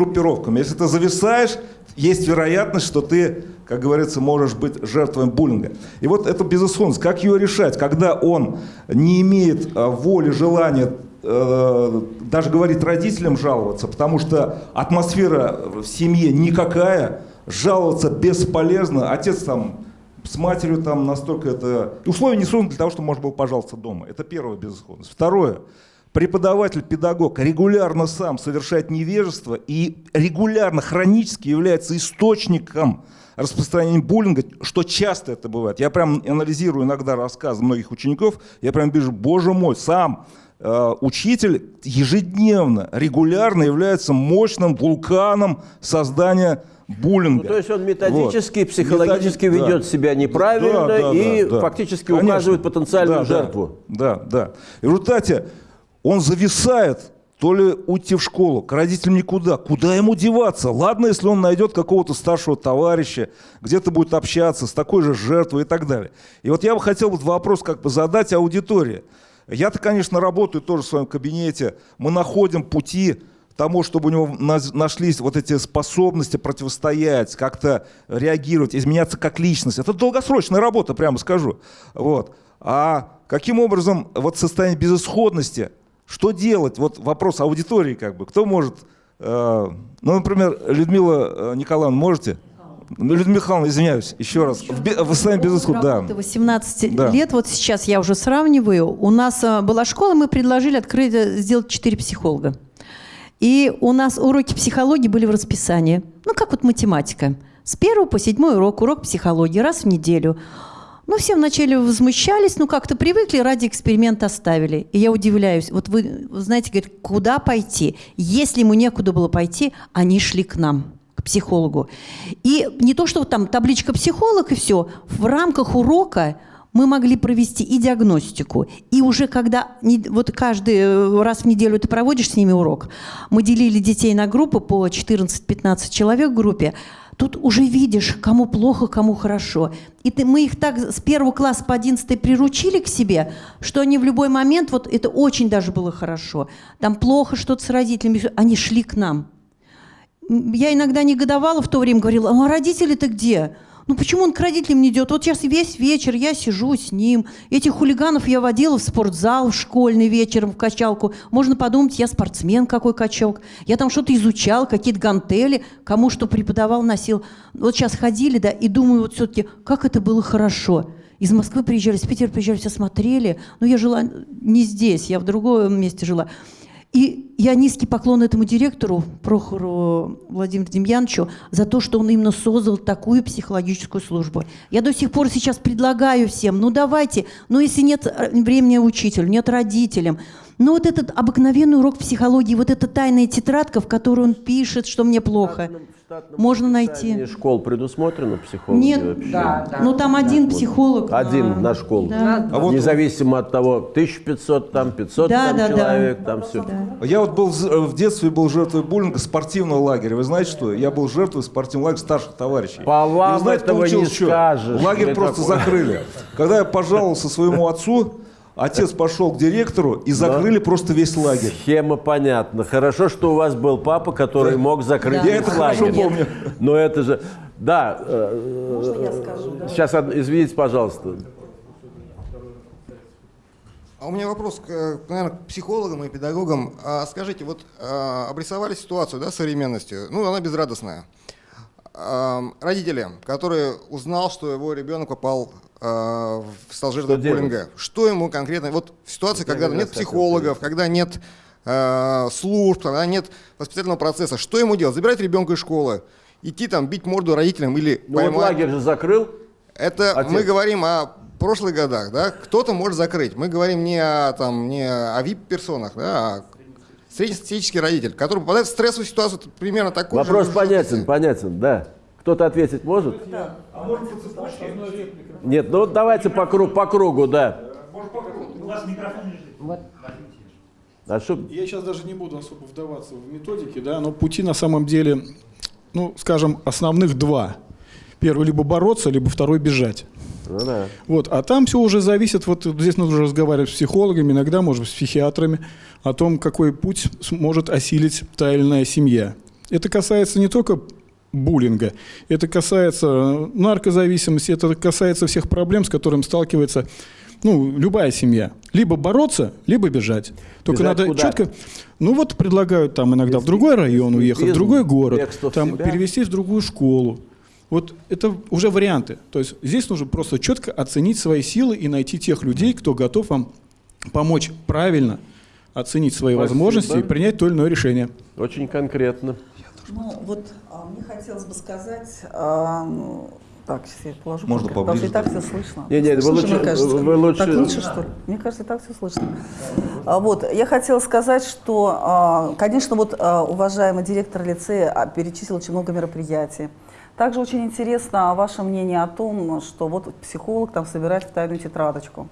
Если ты зависаешь, есть вероятность, что ты, как говорится, можешь быть жертвой буллинга. И вот эту безысходность, как ее решать, когда он не имеет а, воли, желания э, даже говорит родителям жаловаться, потому что атмосфера в семье никакая, жаловаться бесполезно. Отец там с матерью там настолько это... Условия не созданы для того, чтобы можно было пожаловаться дома. Это первая безысходность. Второе. Преподаватель, педагог регулярно сам совершает невежество и регулярно, хронически является источником распространения буллинга, что часто это бывает. Я прям анализирую иногда рассказы многих учеников, я прям вижу, боже мой, сам э, учитель ежедневно, регулярно является мощным вулканом создания буллинга. Ну, то есть он методически, Вот. психологически Методи- ведет да. себя неправильно Да, да, и да, да. фактически Конечно. указывает потенциальную Да, да. жертву. Да, да. И в результате он зависает, то ли уйти в школу, к родителям никуда. Куда ему деваться? Ладно, если он найдет какого-то старшего товарища, где-то будет общаться с такой же жертвой и так далее. И вот я бы хотел вот вопрос как бы задать аудитории. Я-то, конечно, работаю тоже в своем кабинете. Мы находим пути тому, чтобы у него нашлись вот эти способности противостоять, как-то реагировать, изменяться как личность. Это долгосрочная работа, прямо скажу. Вот. А каким образом вот состояние безысходности, что делать? Вот вопрос аудитории как бы. Кто может? э, ну, например, Людмила э, Николаевна, можете? Людмила Михайловна, извиняюсь, еще раз. В, в состоянии безысходности, да. Работа 18 Да. лет, вот сейчас я уже сравниваю. У нас а, была школа, мы предложили открыть, э, сделать 4 психолога. И у нас уроки психологии были в расписании. Ну, как вот математика. С первого по седьмой урок, урок психологии, раз в неделю. Ну, все вначале возмущались, ну, как-то привыкли, ради эксперимента оставили. И я удивляюсь, вот вы, знаете, говорит, куда пойти? Если ему некуда было пойти, они шли к нам к психологу. И не то, что там табличка психолог и все, в рамках урока мы могли провести и диагностику. И уже когда, вот каждый э, раз в неделю ты проводишь с ними урок, мы делили детей на группы по 14-15 человек в группе, тут уже видишь, кому плохо, кому хорошо. И ты, мы их так с первого класса по 11 приручили к себе, что они в любой момент, вот это очень даже было хорошо, там плохо что-то с родителями, они шли к нам. Я иногда негодовала в то время, говорила, а родители-то где? Ну почему он к родителям не идет? Вот сейчас весь вечер я сижу с ним. Этих хулиганов я водила в спортзал в школьный вечером, в качалку. Можно подумать, я спортсмен какой качок. Я там что-то изучал, какие-то гантели, кому что преподавал, носил. Вот сейчас ходили, да, и думаю, вот все-таки, как это было хорошо. Из Москвы приезжали, из Питера приезжали, все смотрели. Но я жила не здесь, я в другом месте жила. И я низкий поклон этому директору, Прохору Владимиру Демьяновичу, за то, что он именно создал такую психологическую службу. Я до сих пор сейчас предлагаю всем, ну давайте, ну если нет э, времени учителю, нет родителям, ну вот этот обыкновенный урок психологии, вот эта тайная тетрадка, в которой он пишет, что мне плохо, можно найти. Школ предусмотрено психологи Нет, вообще? Да, да. Ну там один психолог. Один на- на школу. Да. А вот- Независимо от того, 1500 там, 500 Да, там да, да. человек, там все. Я вот был э, в детстве был жертвой буллинга спортивного лагеря. Вы знаете что? Я был жертвой спортивного лагеря старших товарищей. По вам И вы знаете, этого получилось не что? скажешь. Лагерь просто такой- закрыли. Когда я пожаловался своему отцу, отец пошел к директору и закрыли просто весь лагерь. Схема понятна. Хорошо, что у вас был папа, который мог закрыть Я весь это хорошо лагерь. помню. Но это же... Да, э, Можно я скажу? да? сейчас, извините, пожалуйста. А у меня вопрос, к, наверное, к психологам и педагогам. А скажите, вот а, обрисовали ситуацию да, современности, ну, она безрадостная. Родители, который узнал, что его ребенок попал а, в стал жертвой Что делать? буллинга, что ему конкретно, вот в ситуации, Вот я когда нет психологов, когда нет служб, когда нет воспитательного процесса, что ему делать? Забирать ребенка из школы, идти там бить морду родителям или Ну вот поймать- лагерь же закрыл. это Отец. мы говорим о прошлых годах, да? Кто-то может закрыть. Мы говорим не о там не о VIP-персонах, да, а среднестатистический родитель, который попадает в стрессовую ситуацию примерно такой Вопрос же. понятен, понятен, да. Кто-то ответить может? Нет, ну вот давайте по кругу, по кругу, да. А что, Я сейчас даже не буду особо вдаваться в методики, да, но пути на самом деле, ну, скажем, основных два. Первый либо бороться, либо второй бежать. ну да. Вот, а там все уже зависит, вот здесь нужно разговаривать с психологами, иногда, может быть, с психиатрами, о том, какой путь сможет осилить та или иная семья. Это касается не только буллинга, это касается наркозависимости, это касается всех проблем, с которыми сталкивается ну, любая семья. Либо бороться, либо бежать. Только Бежать надо куда? четко... Ну вот предлагают там иногда в другой район уехать, в Без другой город, там себя. перевестись в другую школу. Вот это уже варианты. То есть здесь нужно просто четко оценить свои силы и найти тех людей, кто готов вам помочь правильно оценить свои Спасибо. возможности и принять то или иное решение. Очень конкретно. Ну, вот а, мне хотелось бы сказать... а, ну, так, сейчас я положу. Можно потому что поближе и так все слышно. Не, не, вы лучше- мне кажется. вы лучше- Так лучше, что ли? Мне кажется, и так все слышно. А, Вот, я хотела сказать, что, а, конечно, вот а, уважаемый директор лицея а, перечислил очень много мероприятий. Также очень интересно ваше мнение о том, что вот психолог там собирает в тайную тетрадочку.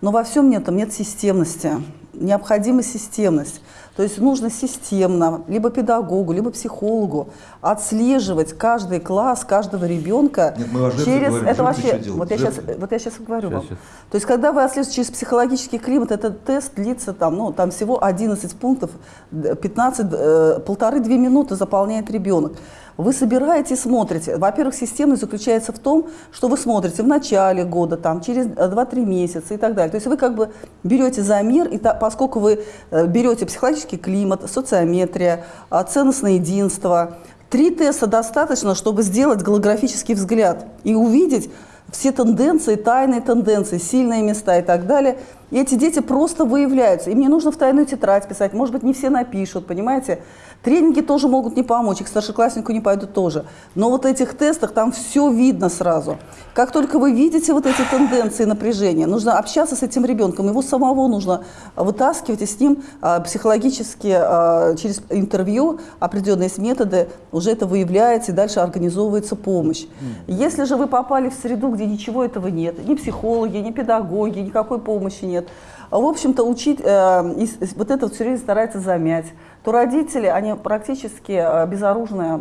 Но во всем этом нет системности, необходима системность. То есть нужно системно, либо педагогу, либо психологу отслеживать каждый класс, каждого ребенка Нет, мы через говорим. это вообще. Вот я сейчас, вот я сейчас говорю вам. Сейчас, То есть, когда вы отслеживаете через психологический климат, этот тест длится там, ну, там всего 11 пунктов, д- 15, э, полторы-две минуты заполняет ребенок. Вы собираете и смотрите. Во-первых, системность заключается в том, что вы смотрите в начале года, там, через э, 2-3 месяца и так далее. То есть вы как бы берете замер, и та- поскольку вы э, берете психологический климат, социометрия, а, ценностное единство, три теста достаточно, чтобы сделать голографический взгляд и увидеть, все тенденции, тайные тенденции, сильные места и так далее. И эти дети просто выявляются. Им не нужно в тайную тетрадь писать, может быть, не все напишут, понимаете? Тренинги тоже могут не помочь, к старшекласснику не пойдут тоже. Но вот в этих тестах там все видно сразу. Как только вы видите вот эти тенденции напряжения, нужно общаться с этим ребенком, его самого нужно вытаскивать и с ним а, психологически а, через интервью определенные методы, уже это выявляется и дальше организовывается помощь. Если же вы попали в среду, где ничего этого нет, ни психологи, ни педагоги, никакой помощи нет, в общем-то, учить, э, вот это все время старается замять, то родители, они практически э, безоружные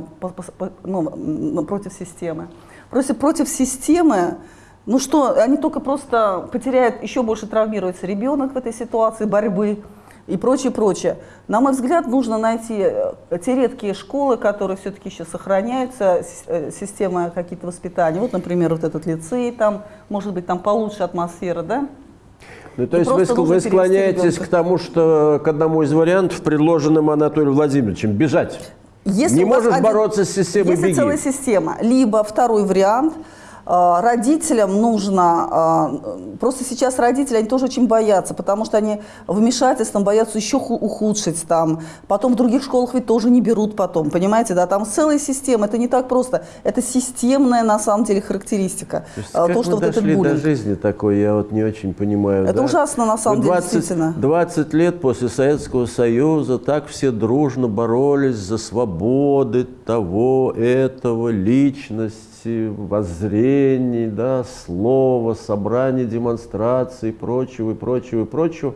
ну, против системы. Против, против системы, ну что, они только просто потеряют, еще больше травмируется ребенок в этой ситуации борьбы и прочее, прочее. На мой взгляд, нужно найти э, те редкие школы, которые все-таки еще сохраняются, э, система какие-то воспитания. Вот, например, вот этот лицей, там, может быть, там получше атмосфера, да? Ну, то И есть вы, вы склоняетесь ребенка. к тому, что к одному из вариантов, предложенным Анатолием Владимировичем, бежать. Если Не можешь один- бороться с системой, Если беги. целая система, либо второй вариант, родителям нужно, э, просто сейчас родители, они тоже очень боятся, потому что они вмешательством боятся еще ху- ухудшить там, потом в других школах ведь тоже не берут потом, понимаете, да, там целая система, это не так просто, это системная на самом деле характеристика, То, есть э, как то что вот этот до жизни такой, я вот не очень понимаю. Это да? ужасно, на самом Вот деле, 20, действительно. 20 лет после Советского Союза так все дружно боролись за свободы того, этого, личности, воззрений, да, слова, собраний, демонстраций, прочего и прочего и прочего.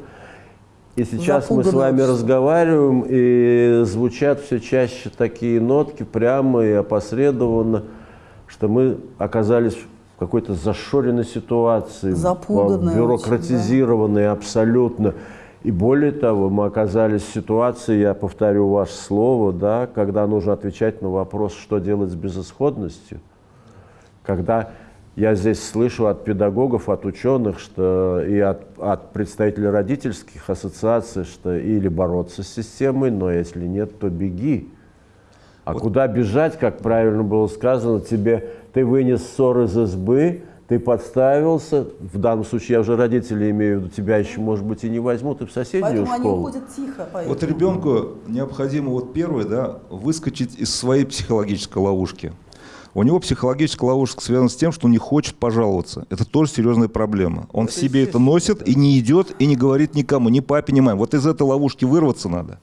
И сейчас мы с вами разговариваем, и звучат все чаще такие нотки, прямо и опосредованно, что мы оказались в какой-то зашоренной ситуации, бюрократизированной абсолютно. И более того, мы оказались в ситуации, я повторю ваше слово, да, когда нужно отвечать на вопрос, что делать с безысходностью. Когда я здесь слышу от педагогов, от ученых, что и от, от представителей родительских ассоциаций, что или бороться с системой, но если нет, то беги. А куда бежать, как правильно было сказано, тебе ты вынес ссор из избы, ты подставился, в данном случае я уже родителей имею в виду, тебя еще, может быть, и не возьмут, и в соседнюю Поэтому они школу. уходят тихо. Поэтому. Вот ребенку необходимо вот первое, да, выскочить из своей психологической ловушки. У него психологическая ловушка связана с тем, что он не хочет пожаловаться. Это тоже серьезная проблема. Он в себе это носит и не идет, и не говорит никому, ни папе, ни маме. Вот из этой ловушки вырваться надо.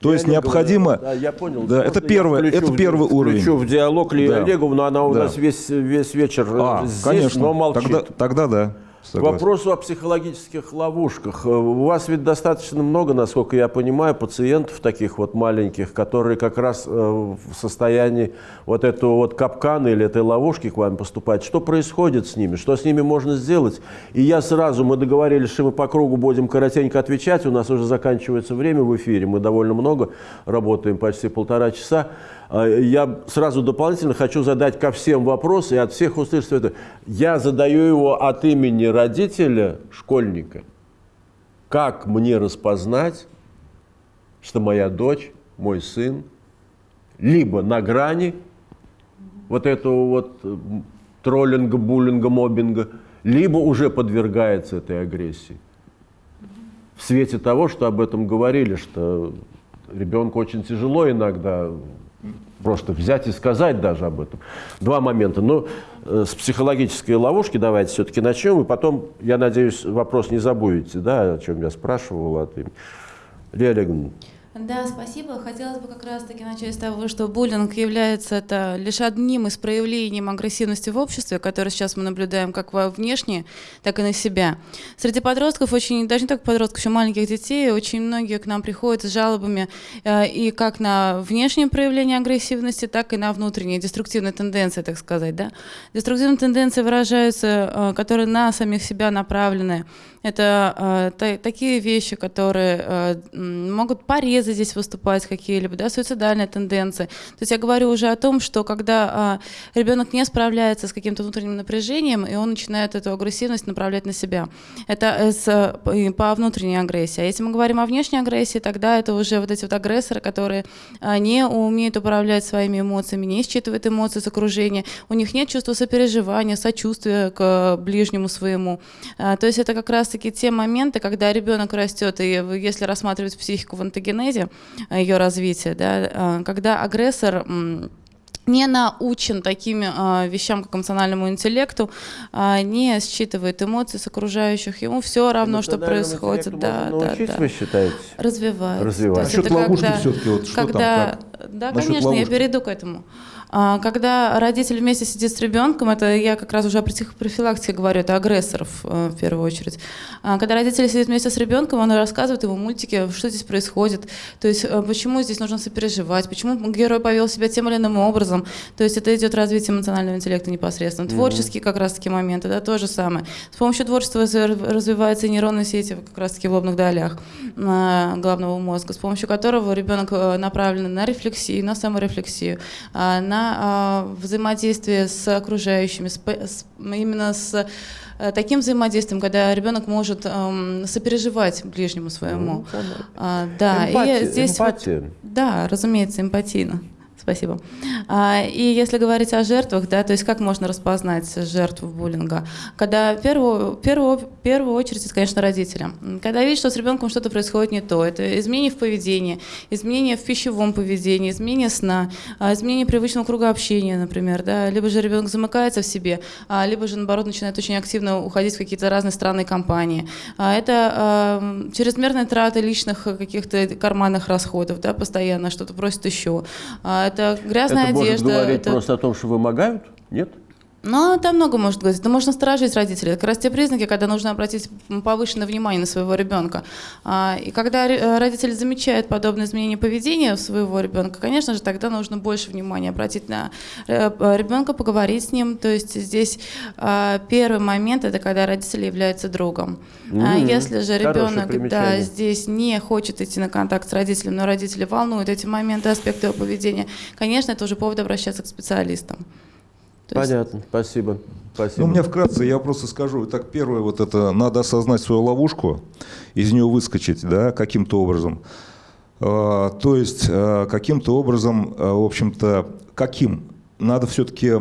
То есть Леонид необходимо... Гаврилович, Да, я понял. Да, Можно это я первое, включу это в- первый уровень. Включу в диалог Лию Да. Олеговну, она у Да. нас весь, весь вечер э, А, здесь, конечно. но молчит. Тогда, тогда да. Согласен. вопросу о психологических ловушках. Э, У вас ведь достаточно много, насколько я понимаю, пациентов таких вот маленьких, которые как раз э, в состоянии вот этого вот капкана или этой ловушки к вам поступать. Что происходит с ними? Что с ними можно сделать? И я сразу, мы договорились, что мы по кругу будем коротенько отвечать. У нас уже заканчивается время в эфире. Мы довольно много работаем, почти полтора часа. Э, Я сразу дополнительно хочу задать ко всем вопрос и от всех услышать это. Я задаю его от имени родителя, школьника. Как мне распознать, что моя дочь, мой сын, либо на грани вот этого вот э, троллинга, буллинга, мобинга, либо уже подвергается этой агрессии. В свете того, что об этом говорили, что ребенку очень тяжело иногда просто взять и сказать даже об этом. Два момента. Ну, э, с психологической ловушки давайте все-таки начнем, и потом, я надеюсь, вопрос не забудете, да, о чем я спрашивал. От. Лилия Олеговна, Да, спасибо. Хотелось бы как раз-таки начать с того, что буллинг является это лишь одним из проявлений агрессивности в обществе, которое сейчас мы наблюдаем как во внешне, так и на себя. Среди подростков, очень, даже не только подростков, еще маленьких детей, очень многие к нам приходят с жалобами э, и как на внешнее проявление агрессивности, так и на внутренние деструктивные тенденции, так сказать. Да? Деструктивные тенденции выражаются, э, которые на самих себя направлены. Это э, та- такие вещи, которые э, могут порезы здесь выступать какие-либо, да, суицидальные тенденции. То есть я говорю уже о том, что когда э, ребенок не справляется с каким-то внутренним напряжением, и он начинает эту агрессивность направлять на себя. Это э, с, э, по внутренней агрессии. А если мы говорим о внешней агрессии, тогда это уже вот эти вот агрессоры, которые э, не умеют управлять своими эмоциями, не считывают эмоции с окружения, у них нет чувства сопереживания, сочувствия к ближнему своему. А, То есть это как раз-таки те моменты, когда ребенок растет, и если рассматривать психику в антогенезе, планете, ее развитие, да, а, когда агрессор не научен таким э, вещам, как эмоциональному интеллекту, э, не считывает эмоции с окружающих, ему все равно, что происходит. Да, да, да. вы считаете? Развивать. Развивать. Насчет это ловушки когда- все-таки, вот что когда, там, как? Да, Насчет конечно, я ловушки. перейду к этому. А, Когда родитель вместе сидит с ребенком, это я как раз уже о психопрофилактике говорю, это агрессоров э, в первую очередь. А, Когда родитель сидит вместе с ребенком, он рассказывает ему мультики, что здесь происходит, то есть э, почему здесь нужно сопереживать, почему герой повел себя тем или иным образом. То есть это идет развитие эмоционального интеллекта непосредственно. Творческие как раз-таки моменты, да, то же самое. С помощью творчества раз- развиваются и нейронные сети как раз-таки в лобных долях а, головного мозга, с помощью которого ребенок э, направлен на рефлексию, на саморефлексию, а, на а, взаимодействие с окружающими, с с- именно с э, таким взаимодействием, когда ребенок может эм, сопереживать ближнему своему. А, да, Эмпатия, и здесь вот- эмпатия. да, разумеется, эмпатийно. Спасибо. А, И если говорить о жертвах, да, то есть как можно распознать жертву буллинга? Когда первую, первую, первую очередь, это, конечно, родители. Когда видят, что с ребенком что-то происходит не то, это изменение в поведении, изменение в пищевом поведении, изменение сна, а, изменение привычного круга общения, например, да, либо же ребенок замыкается в себе, а, либо же, наоборот, начинает очень активно уходить в какие-то разные странные компании. Это чрезмерная трата личных каких-то карманных расходов, да, постоянно что-то просит еще. Это грязная это может одежда. говорить это- просто о том, что вымогают? Нет? Ну, там много может говорить. Это можно сторожить родителей. Это как раз те признаки, когда нужно обратить повышенное внимание на своего ребенка. А, И когда э, родители замечают подобные изменения поведения своего ребенка, конечно же, тогда нужно больше внимания обратить на э, ребенка, поговорить с ним. То есть здесь а, первый момент это когда родители являются другом. А Мгм. Если же ребенок да, здесь не хочет идти на контакт с родителем, но родители волнуют эти моменты, аспекты его поведения, конечно, это уже повод обращаться к специалистам. То есть- Понятно, спасибо. Спасибо. Ну, у меня вкратце, я просто скажу. Так, первое, вот это, надо осознать свою ловушку, из нее выскочить, да, каким-то образом. А, то есть, а, каким-то образом, а, в общем-то, каким? Надо все-таки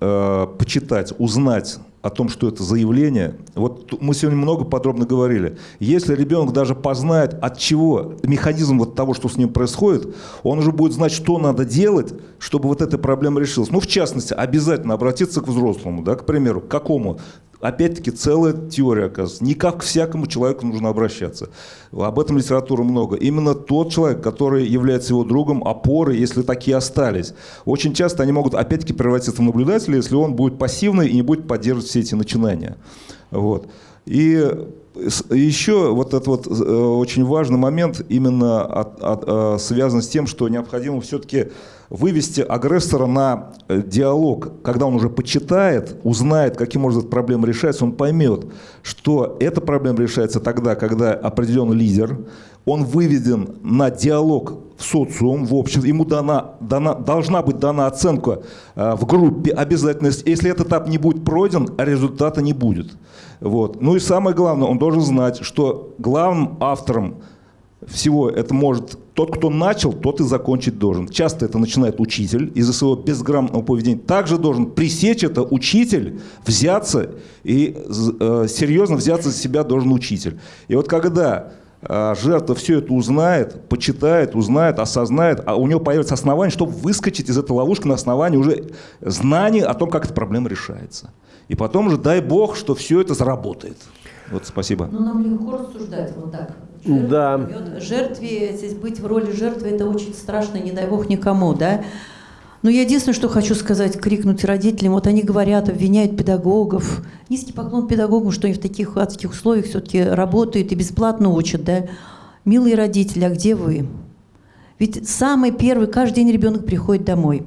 почитать, узнать о том, что это заявление. Вот мы сегодня много подробно говорили. Если ребенок даже познает, от чего, механизм вот того, что с ним происходит, он уже будет знать, что надо делать, чтобы вот эта проблема решилась. Ну, в частности, обязательно обратиться к взрослому, да, к примеру, к какому? Опять-таки целая теория, оказывается. Не как к всякому человеку нужно обращаться. Об этом литературы много. Именно тот человек, который является его другом, опорой, если такие остались. Очень часто они могут опять-таки превратиться в наблюдателя, если он будет пассивный и не будет поддерживать все эти начинания. Вот. И еще вот этот вот э, очень важный момент именно от- от, э, связан с тем, что необходимо все-таки вывести агрессора на э, диалог. Когда он уже почитает, узнает, каким образом эта проблема решается, он поймет, что эта проблема решается тогда, когда определенный лидер, он выведен на диалог в социум, в обществе, ему дана, дана, должна быть дана оценка э, в группе обязательно. Если этот этап не будет пройден, результата не будет. Вот. Ну и самое главное, он должен знать, что главным автором всего это может тот, кто начал, тот и закончить должен. Часто это начинает учитель из-за своего безграмотного поведения. Также должен пресечь это учитель, взяться и э, серьезно взяться за себя должен учитель. И вот когда э, жертва все это узнает, почитает, узнает, осознает, а у него появится основание, чтобы выскочить из этой ловушки на основании уже знаний о том, как эта проблема решается. И потом уже дай бог, что все это заработает. Вот спасибо. Ну, нам легко рассуждать вот так. Да. Жертве, здесь быть в роли жертвы, это очень страшно, не дай бог никому, да. Но я единственное, что хочу сказать, крикнуть родителям, вот они говорят, обвиняют педагогов. Низкий поклон педагогам, что они в таких адских условиях все-таки работают и бесплатно учат, да. Милые родители, а где вы? Ведь самый первый, каждый день ребенок приходит домой.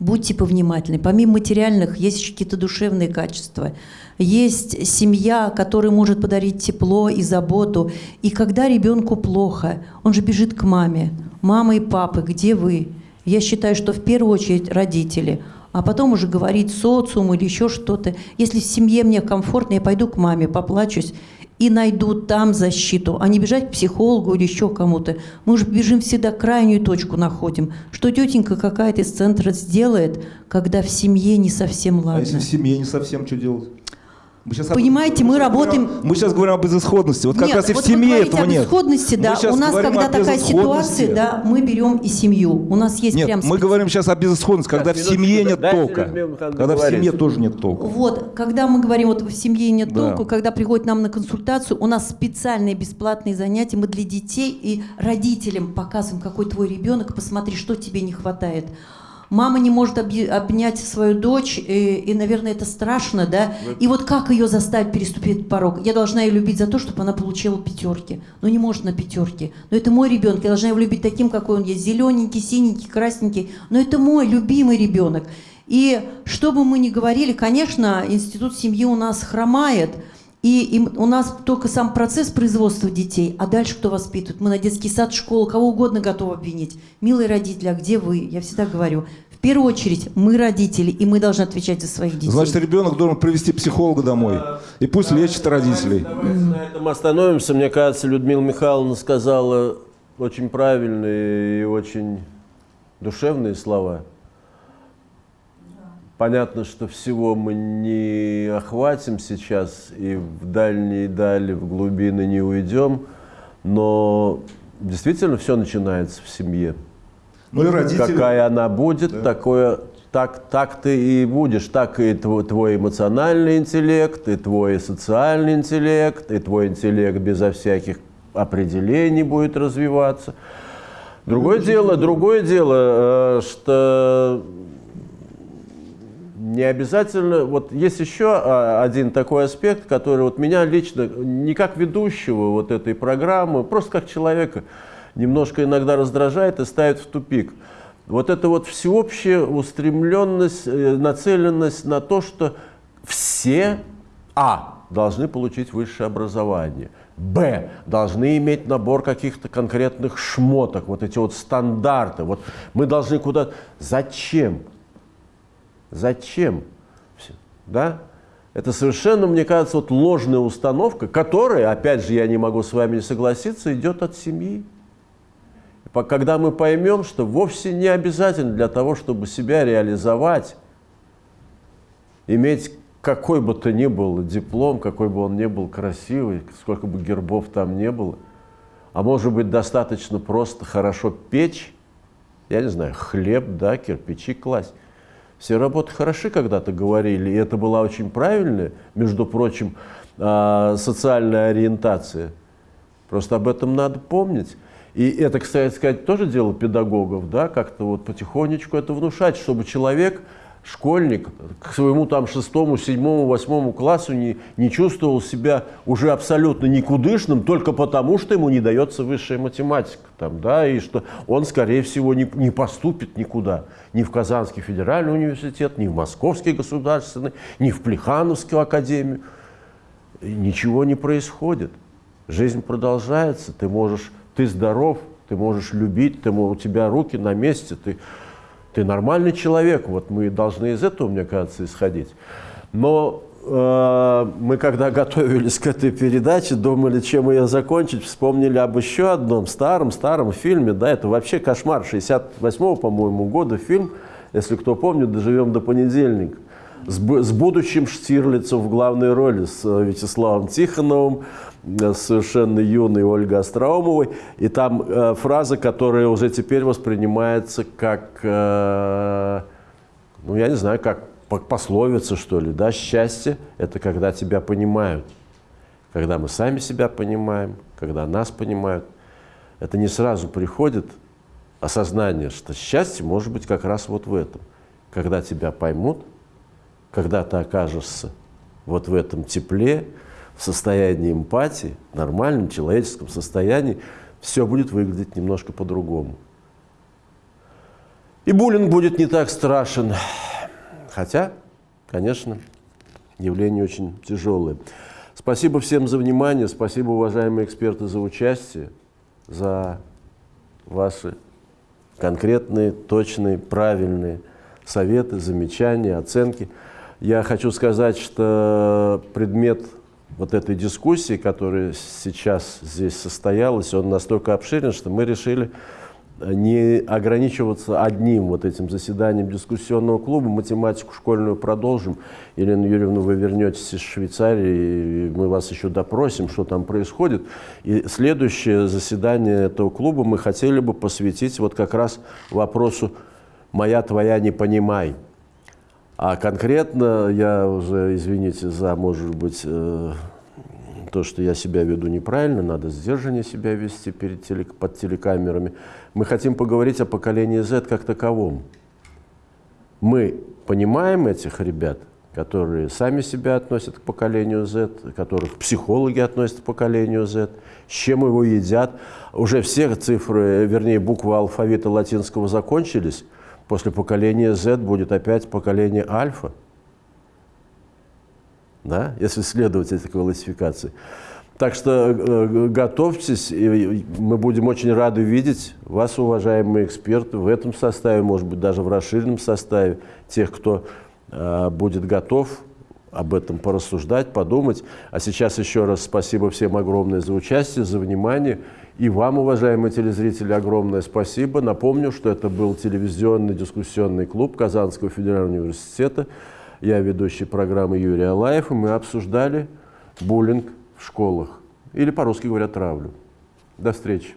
Будьте повнимательны. Помимо материальных, есть еще какие-то душевные качества. Есть семья, которая может подарить тепло и заботу. И когда ребенку плохо, он же бежит к маме. Мама и папа, где вы? Я считаю, что в первую очередь родители, а потом уже говорить социум или еще что-то. Если в семье мне комфортно, я пойду к маме, поплачусь и найду там защиту, а не бежать к психологу или еще кому-то. Мы же бежим всегда крайнюю точку находим. Что тетенька какая-то из центра сделает, когда в семье не совсем А ладно? если в семье не совсем что делать? Мы сейчас Понимаете, мы работаем... Мы сейчас говорим об безысходности. Вот как нет, раз и в вот семье вы говорите этого о нет. безысходности, Мы да. У нас, говорим когда такая ситуация, да, мы берем и семью. У нас есть Нет, прям мы говорим сейчас о безысходности, когда в минуточку, семье нет толка. Когда в семье тоже нет толка. Вот, когда мы говорим, вот в семье нет Да. толку, когда приходят нам на консультацию, у нас специальные бесплатные занятия, мы для детей и родителям показываем, какой твой ребенок, посмотри, что тебе не хватает. Мама не может обнять свою дочь, и, и, наверное, это страшно, да? И вот как ее заставить переступить порог? Я должна ее любить за то, чтобы она получила пятерки. Но не может на пятерки. Но это мой ребенок, я должна его любить таким, какой он есть. Зелененький, синенький, красненький. Но это мой любимый ребенок. И что бы мы ни говорили, конечно, институт семьи у нас хромает, и, и у нас только сам процесс производства детей, а дальше кто воспитывает? Мы на детский сад, школу, кого угодно готовы обвинить. Милые родители, а где вы? Я всегда говорю, в первую очередь мы родители, и мы должны отвечать за своих детей. Значит, ребенок должен привести психолога домой. И пусть лечит родителей. Давайте на этом остановимся. Мне кажется, Людмила Михайловна сказала очень правильные и очень душевные слова. Понятно, что всего мы не охватим сейчас и в дальние дали, в глубины не уйдем, но действительно все начинается в семье. Ну и родители. Какая она будет, такое, так, так ты и будешь. Так и твой, твой эмоциональный интеллект, и твой социальный интеллект, и твой интеллект безо всяких определений будет развиваться. Другое дело, другое дело, э, что не обязательно, вот есть еще а, один такой аспект, который вот меня лично, не как ведущего вот этой программы, просто как человека, немножко иногда раздражает и ставит в тупик. Вот это вот всеобщая устремленность, э, нацеленность на то, что все, а, должны получить высшее образование, б, должны иметь набор каких-то конкретных шмоток, вот эти вот стандарты, вот мы должны куда... Зачем? Зачем? Да? Это совершенно, мне кажется, вот ложная установка, которая, опять же, я не могу с вами не согласиться, идет от семьи. Когда мы поймем, что вовсе не обязательно для того, чтобы себя реализовать, иметь какой бы то ни был диплом, какой бы он ни был красивый, сколько бы гербов там не было, а может быть достаточно просто хорошо печь, я не знаю, хлеб, да, кирпичи класть. Все работы хороши, когда-то говорили, и это была очень правильная, между прочим, а, социальная ориентация. Просто об этом надо помнить. И это, кстати сказать, тоже дело педагогов, да, как-то вот потихонечку это внушать, чтобы человек, школьник, к своему там шестому, седьмому, восьмому классу не, не чувствовал себя уже абсолютно никудышным только потому, что ему не дается высшая математика, там, да, и что он, скорее всего, не, не поступит никуда, ни в Казанский федеральный университет, ни в Московский государственный, ни в Плехановскую академию. Ничего не происходит. Жизнь продолжается, ты можешь, ты здоров, ты можешь любить, ты, у тебя руки на месте, ты, ты нормальный человек. Вот мы должны из этого, мне кажется, исходить. Но э, мы, когда готовились к этой передаче, думали, чем ее закончить, вспомнили об еще одном старом-старом фильме. Да, это вообще кошмар 68-го, по-моему, года фильм, если кто помнит, «Доживем до понедельника» с, с будущим Штирлицем в главной роли, с э, Вячеславом Тихоновым, совершенно юной Ольгой Остроумовой. И там э, фраза, которая уже теперь воспринимается как, э, ну я не знаю, как по- пословица, что ли, да, счастье – это когда тебя понимают. Когда мы сами себя понимаем, когда нас понимают. Это не сразу приходит осознание, что счастье может быть как раз вот в этом. Когда тебя поймут, когда ты окажешься вот в этом тепле, в состоянии эмпатии, нормальном человеческом состоянии, все будет выглядеть немножко по-другому. И буллинг будет не так страшен. Хотя, конечно, явление очень тяжелое. Спасибо всем за внимание, спасибо, уважаемые эксперты, за участие, за ваши конкретные, точные, правильные советы, замечания, оценки. Я хочу сказать, что предмет вот этой дискуссии, которая сейчас здесь состоялась, он настолько обширен, что мы решили не ограничиваться одним вот этим заседанием дискуссионного клуба. Математику школьную продолжим. Елена Юрьевна, вы вернетесь из Швейцарии, и мы вас еще допросим, что там происходит. И следующее заседание этого клуба мы хотели бы посвятить вот как раз вопросу «Моя, твоя, не понимай». А конкретно, я уже, извините за, может быть, э, то, что я себя веду неправильно, надо сдержаннее себя вести перед теле, под телекамерами. Мы хотим поговорить о поколении Z как таковом. Мы понимаем этих ребят, которые сами себя относят к поколению Z, которых психологи относят к поколению Z, с чем его едят. Уже все цифры, вернее, буквы алфавита латинского закончились. После поколения Z будет опять поколение альфа да, если следовать этой классификации. Так что э, готовьтесь, и мы будем очень рады видеть вас, уважаемые эксперты, в этом составе, может быть, даже в расширенном составе, тех, кто э, будет готов об этом порассуждать, подумать. А сейчас еще раз спасибо всем огромное за участие, за внимание. И вам, уважаемые телезрители, огромное спасибо. Напомню, что это был телевизионный дискуссионный клуб Казанского федерального университета. Я ведущий программы Юрий Алаев, и мы обсуждали буллинг в школах. Или, по-русски говоря, травлю. До встречи.